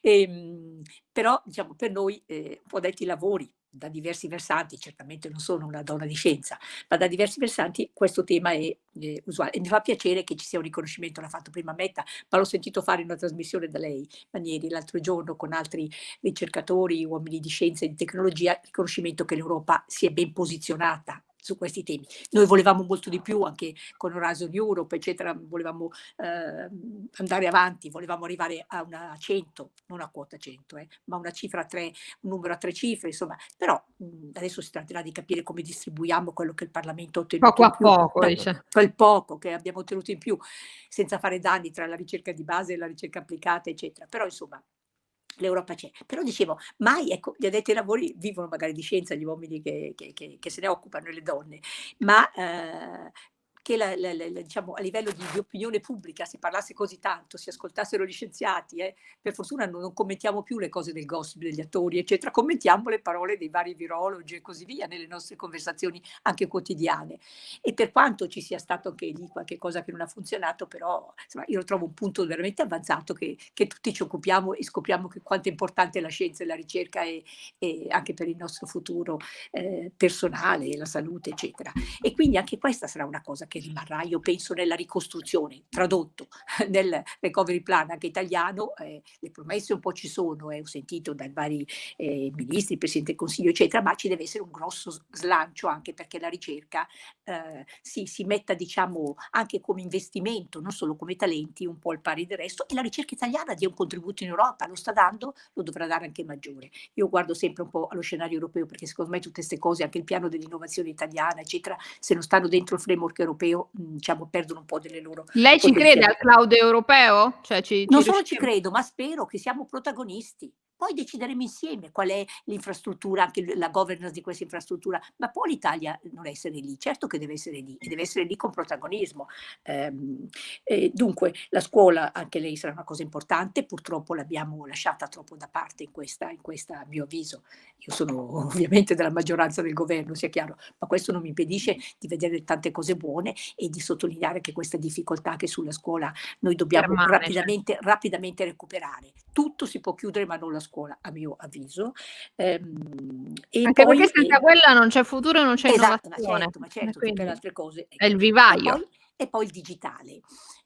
e, ehm, però diciamo per noi eh, un po' detti lavori da diversi versanti, certamente non sono una donna di scienza, ma da diversi versanti questo tema è eh, usuale. E mi fa piacere che ci sia un riconoscimento, l'ha fatto prima Metta, ma l'ho sentito fare in una trasmissione da lei, Manieri, l'altro giorno con altri ricercatori, uomini di scienza e di tecnologia, riconoscimento che l'Europa si è ben posizionata su questi temi. Noi volevamo molto di più anche con Horizon Europe, eccetera, volevamo eh, andare avanti, volevamo arrivare a una 100, non a quota 100, eh, ma una cifra a tre, un numero a tre cifre, insomma, però mh, adesso si tratterà di capire come distribuiamo quello che il Parlamento ha ottenuto poco a più, poco, quel, dice. quel poco che abbiamo ottenuto in più, senza fare danni tra la ricerca di base e la ricerca applicata, eccetera. Però insomma l'Europa c'è. Però dicevo, mai, ecco, gli addetti ai lavori vivono magari di scienza, gli uomini che, che, che, che se ne occupano e le donne, ma eh, che la, la, la, diciamo, a livello di, di, opinione pubblica si parlasse così tanto, si ascoltassero gli scienziati, eh, per fortuna non, non, commentiamo più le cose del gossip degli attori, eccetera, commentiamo le parole dei vari virologi e così via nelle nostre conversazioni anche quotidiane. E per quanto ci sia stato anche lì qualche cosa che non ha funzionato, però insomma, io lo trovo un punto veramente avanzato che, che tutti ci occupiamo e scopriamo che quanto è importante la scienza e la ricerca e, e anche per il nostro futuro eh, personale, la salute, eccetera. E quindi anche questa sarà una cosa che rimarrà, io penso, nella ricostruzione, tradotto nel recovery plan anche italiano, eh, le promesse un po' ci sono, eh, ho sentito dai vari eh, ministri, Presidente del Consiglio, eccetera, ma ci deve essere un grosso slancio anche perché la ricerca eh, si, si metta, diciamo, anche come investimento, non solo come talenti, un po' al pari del resto, e la ricerca italiana dia un contributo in Europa, lo sta dando, lo dovrà dare anche maggiore. Io guardo sempre un po' allo scenario europeo perché secondo me tutte queste cose, anche il piano dell'innovazione italiana, eccetera, se non stanno dentro il framework europeo, europeo mhmm, diciamo, perdono un po' delle loro... Lei ci crede al cloud europeo? Cioè, ci, non ci solo ci credo, ma spero che siamo protagonisti poi decideremo insieme qual è l'infrastruttura, anche la governance di questa infrastruttura, ma può l'Italia non essere lì? Certo che deve essere lì, e deve essere lì con protagonismo. Eh, dunque la scuola, anche lei sarà una cosa importante, purtroppo l'abbiamo lasciata troppo da parte in questa, in questa, a mio avviso. Io sono ovviamente della maggioranza del governo, sia chiaro, ma questo non mi impedisce di vedere tante cose buone e di sottolineare che questa difficoltà che sulla scuola noi dobbiamo rapidamente, rapidamente recuperare. Tutto si può chiudere ma non la scuola scuola, a mio avviso. Ehm, Anche poi, perché senza quella non c'è futuro e non c'è esatto, innovazione. Ma certo, ma certo, tutte le altre cose. Ecco. È il vivaio. E poi, e poi il digitale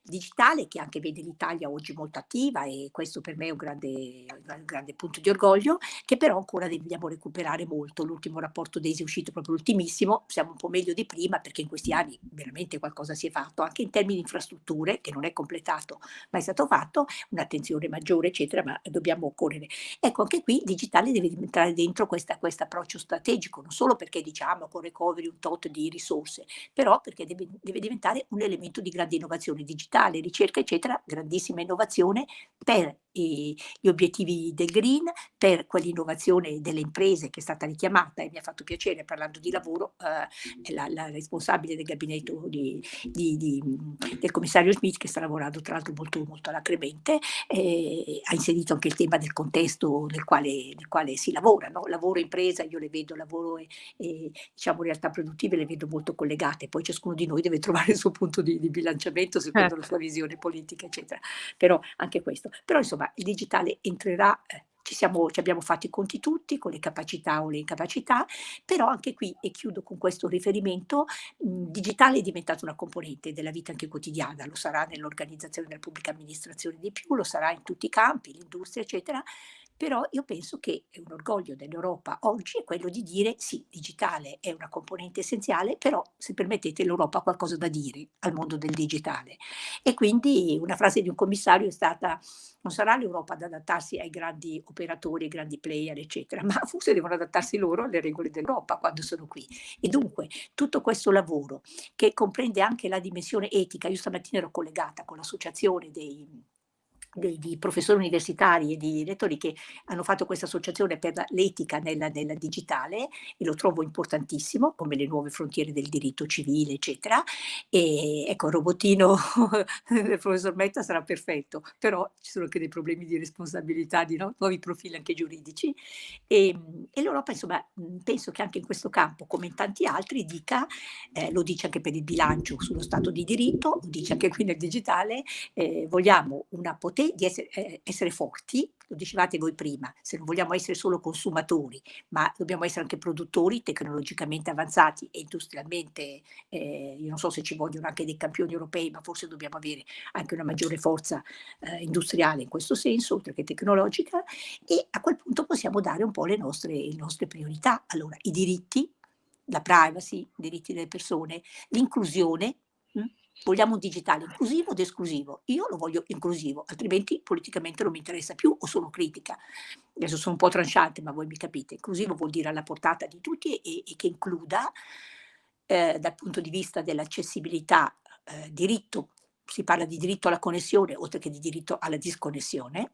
digitale che anche vede l'Italia oggi molto attiva e questo per me è un grande, un grande punto di orgoglio, che però ancora dobbiamo recuperare molto. L'ultimo rapporto DESI è uscito proprio l'ultimissimo, siamo un po' meglio di prima perché in questi anni veramente qualcosa si è fatto, anche in termini di infrastrutture, che non è completato, ma è stato fatto, un'attenzione maggiore, eccetera, ma dobbiamo correre. Ecco, anche qui digitale deve entrare dentro questo approccio strategico, non solo perché diciamo con recovery un tot di risorse, però perché deve, deve diventare un elemento di grande innovazione digitale digitale, ricerca, eccetera, grandissima innovazione per gli obiettivi del green, per quell'innovazione delle imprese che è stata richiamata e mi ha fatto piacere parlando di lavoro, eh, la, la, responsabile del gabinetto di, di, di, del commissario Smith che sta lavorando tra l'altro molto, molto alacremente, eh, ha inserito anche il tema del contesto nel quale, nel quale si lavora, no? lavoro e impresa, io le vedo lavoro e, e diciamo realtà produttive le vedo molto collegate, poi ciascuno di noi deve trovare il suo punto di, bilanciamento secondo certo. Sua visione politica eccetera, però anche questo, però insomma il digitale entrerà, eh, ci, siamo, ci abbiamo fatto i conti tutti con le capacità o le incapacità, però anche qui, e chiudo con questo riferimento, mh, digitale è diventato una componente della vita anche quotidiana, lo sarà nell'organizzazione della pubblica amministrazione di più, lo sarà in tutti i campi, l'industria eccetera, però io penso che un orgoglio dell'Europa oggi è quello di dire sì, digitale è una componente essenziale, però se permettete l'Europa ha qualcosa da dire al mondo del digitale. E quindi una frase di un commissario è stata non sarà l'Europa ad adattarsi ai grandi operatori, ai grandi player, eccetera, ma forse devono adattarsi loro alle regole dell'Europa quando sono qui. E dunque tutto questo lavoro che comprende anche la dimensione etica, io stamattina ero collegata con l'associazione dei di, di, professori universitari e di lettori che hanno fatto questa associazione per l'etica nella, nella, digitale e lo trovo importantissimo, come le nuove frontiere del diritto civile, eccetera. E ecco, il robottino del professor Metta sarà perfetto, però ci sono anche dei problemi di responsabilità, di no? nuovi profili anche giuridici. E, e l'Europa, insomma, penso che anche in questo campo, come in tanti altri, dica, eh, lo dice anche per il bilancio sullo Stato di diritto, lo dice anche qui nel digitale, eh, vogliamo una potenza di essere, eh, essere, forti, lo dicevate voi prima, se non vogliamo essere solo consumatori, ma dobbiamo essere anche produttori tecnologicamente avanzati e industrialmente, eh, io non so se ci vogliono anche dei campioni europei, ma forse dobbiamo avere anche una maggiore forza eh, industriale in questo senso, oltre che tecnologica, e a quel punto possiamo dare un po' le nostre, le nostre priorità. Allora, i diritti, la privacy, i diritti delle persone, l'inclusione, Vogliamo un digitale inclusivo ed esclusivo. Io lo voglio inclusivo, altrimenti politicamente non mi interessa più o sono critica. Adesso sono un po' tranciante, ma voi mi capite. Inclusivo vuol dire alla portata di tutti e, e che includa eh, dal punto di vista dell'accessibilità eh, diritto, si parla di diritto alla connessione oltre che di diritto alla disconnessione,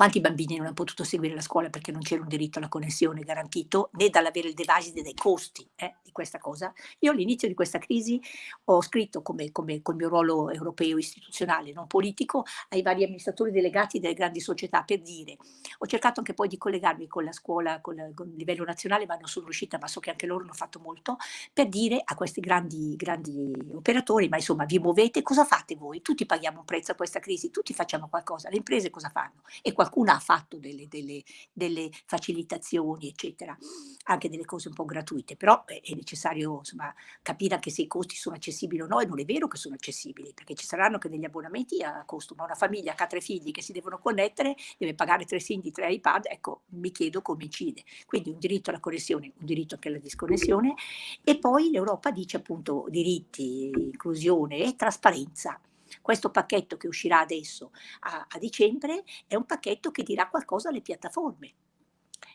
quanti bambini non hanno potuto seguire la scuola perché non c'era un diritto alla connessione garantito, né dall'avere il device dai costi eh, di questa cosa? Io all'inizio di questa crisi ho scritto, come, come col mio ruolo europeo istituzionale, non politico, ai vari amministratori delegati delle grandi società per dire, ho cercato anche poi di collegarmi con la scuola, con, la, con il livello nazionale, ma non sono riuscita, ma so che anche loro hanno fatto molto, per dire a questi grandi, grandi operatori, ma insomma vi muovete, cosa fate voi? Tutti paghiamo un prezzo a questa crisi, tutti facciamo qualcosa, le imprese cosa fanno? E qualcuno qualcuno ha fatto delle, delle, delle, facilitazioni, eccetera, anche delle cose un po' gratuite, però è necessario insomma, capire anche se i costi sono accessibili o no, e non è vero che sono accessibili, perché ci saranno anche degli abbonamenti a costo, ma una famiglia che ha tre figli che si devono connettere, deve pagare tre SIM tre iPad, ecco, mi chiedo come incide. Quindi un diritto alla connessione, un diritto anche alla disconnessione, e poi l'Europa dice appunto diritti, inclusione e trasparenza. Questo pacchetto che uscirà adesso a, a dicembre è un pacchetto che dirà qualcosa alle piattaforme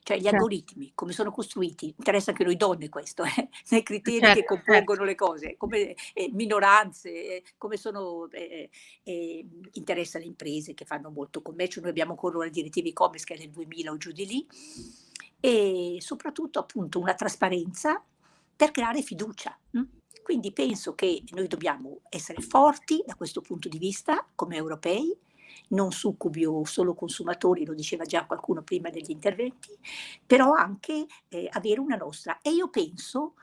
cioè gli certo. algoritmi, come sono costruiti, interessa anche noi donne questo, eh? nei criteri certo, che compongono certo. le cose, come eh, minoranze, eh, come sono, eh, eh, interessa le imprese che fanno molto commercio, noi abbiamo ancora una direttiva e-commerce che è del 2000 o giù di lì, e soprattutto appunto una trasparenza per creare fiducia. Hm? Quindi penso che noi dobbiamo essere forti da questo punto di vista come europei, non succubi o solo consumatori, lo diceva già qualcuno prima degli interventi, però anche eh, avere una nostra. E io penso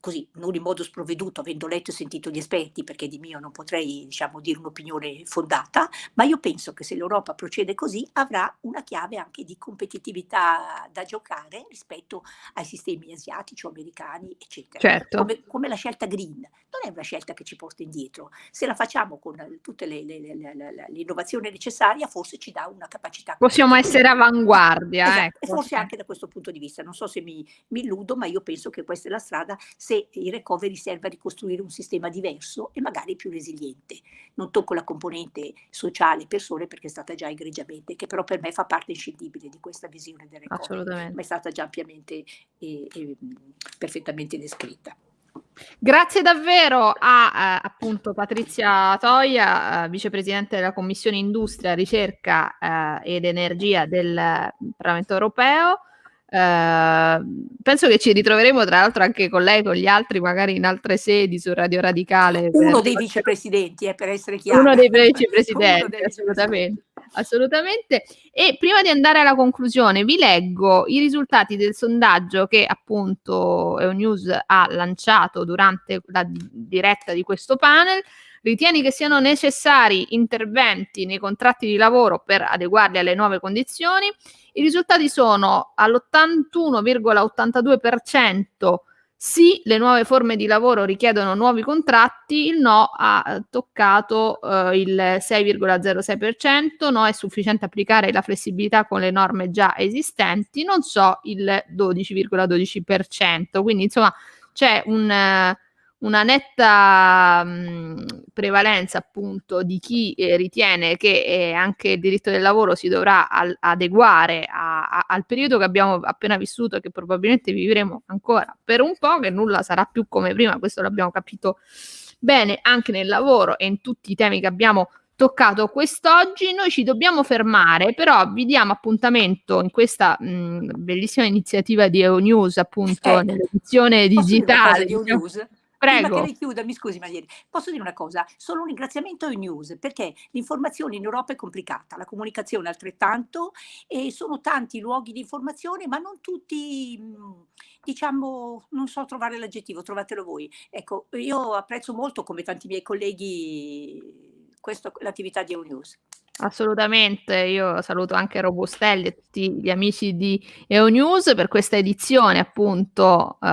così, non in modo sprovveduto, avendo letto e sentito gli esperti, perché di mio non potrei diciamo, dire un'opinione fondata, ma io penso che se l'Europa procede così avrà una chiave anche di competitività da giocare rispetto ai sistemi asiatici o americani, eccetera. Certo. Come, come, la scelta green, non è una scelta che ci porta indietro. Se la facciamo con tutte le, l'innovazione necessaria, forse ci dà una capacità. Possiamo essere avanguardia. Esatto. Ecco. E forse anche da questo punto di vista. Non so se mi, mi illudo, ma io penso che questa è la strada se il recovery serve a ricostruire un sistema diverso e magari più resiliente. Non tocco la componente sociale persone perché è stata già egregiamente, che però per me fa parte inscindibile di questa visione del recovery, ma è stata già ampiamente e, e perfettamente descritta. Grazie davvero a eh, appunto Patrizia Toia, eh, vicepresidente della Commissione Industria, Ricerca eh, ed Energia del Parlamento Europeo. Ehm, penso che ci ritroveremo tra l'altro anche con lei, con gli altri, magari in altre sedi su Radio Radicale. Uno dei vicepresidenti, eh, per essere chiaro. Uno dei vicepresidenti, dei assolutamente, assolutamente. E prima di andare alla conclusione, vi leggo i risultati del sondaggio che appunto EONews ha lanciato durante la diretta di questo panel. Ritieni che siano necessari interventi nei contratti di lavoro per adeguarli alle nuove condizioni? I risultati sono all'81,82% sì, le nuove forme di lavoro richiedono nuovi contratti, il no ha toccato eh, il 6,06%, no è sufficiente applicare la flessibilità con le norme già esistenti, non so il 12,12%, quindi insomma c'è un... Eh, una netta mh, prevalenza appunto di chi eh, ritiene che eh, anche il diritto del lavoro si dovrà al- adeguare a- a- al periodo che abbiamo appena vissuto e che probabilmente vivremo ancora per un po', che nulla sarà più come prima, questo l'abbiamo capito bene anche nel lavoro e in tutti i temi che abbiamo toccato quest'oggi. Noi ci dobbiamo fermare, però vi diamo appuntamento in questa mh, bellissima iniziativa di EONews, appunto Eh, nell'edizione digitale. di News? Prima che Prego. lei chiuda, mi scusi Marieri, posso dire una cosa? Solo un ringraziamento ai news, perché l'informazione in Europa è complicata, la comunicazione altrettanto, e sono tanti luoghi di informazione, ma non tutti, mh, diciamo, non so trovare l'aggettivo, trovatelo voi. Ecco, io apprezzo molto, come tanti miei colleghi, questo- l'attività di News. Assolutamente, io saluto anche Robustelli e tutti gli amici di EONews per questa edizione appunto eh,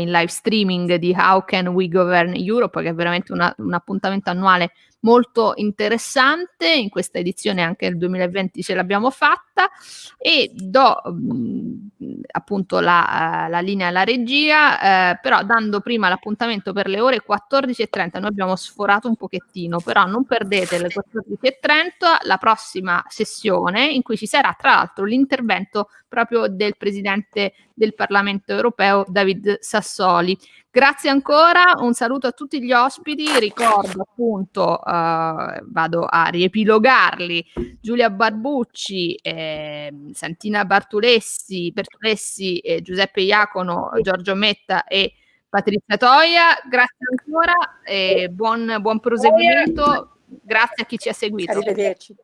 in live streaming di How Can We Govern Europe, che è veramente una- un appuntamento annuale molto interessante. In questa edizione anche nel 2020 ce l'abbiamo fatta e do mh, appunto la, la linea alla regia, eh, però dando prima l'appuntamento per le ore 14.30, noi abbiamo sforato un pochettino, però non perdete le 14.30 la prossima sessione in cui ci sarà tra l'altro l'intervento proprio del Presidente del Parlamento europeo David Sassoli. Grazie ancora, un saluto a tutti gli ospiti, ricordo appunto, eh, vado a riepilogarli, Giulia Barbucci, eh, Santina Bartulessi, Bertulessi, eh, Giuseppe Iacono, Giorgio Metta e Patrizia Toia, grazie ancora e buon, buon proseguimento, grazie a chi ci ha seguito. Arrivederci.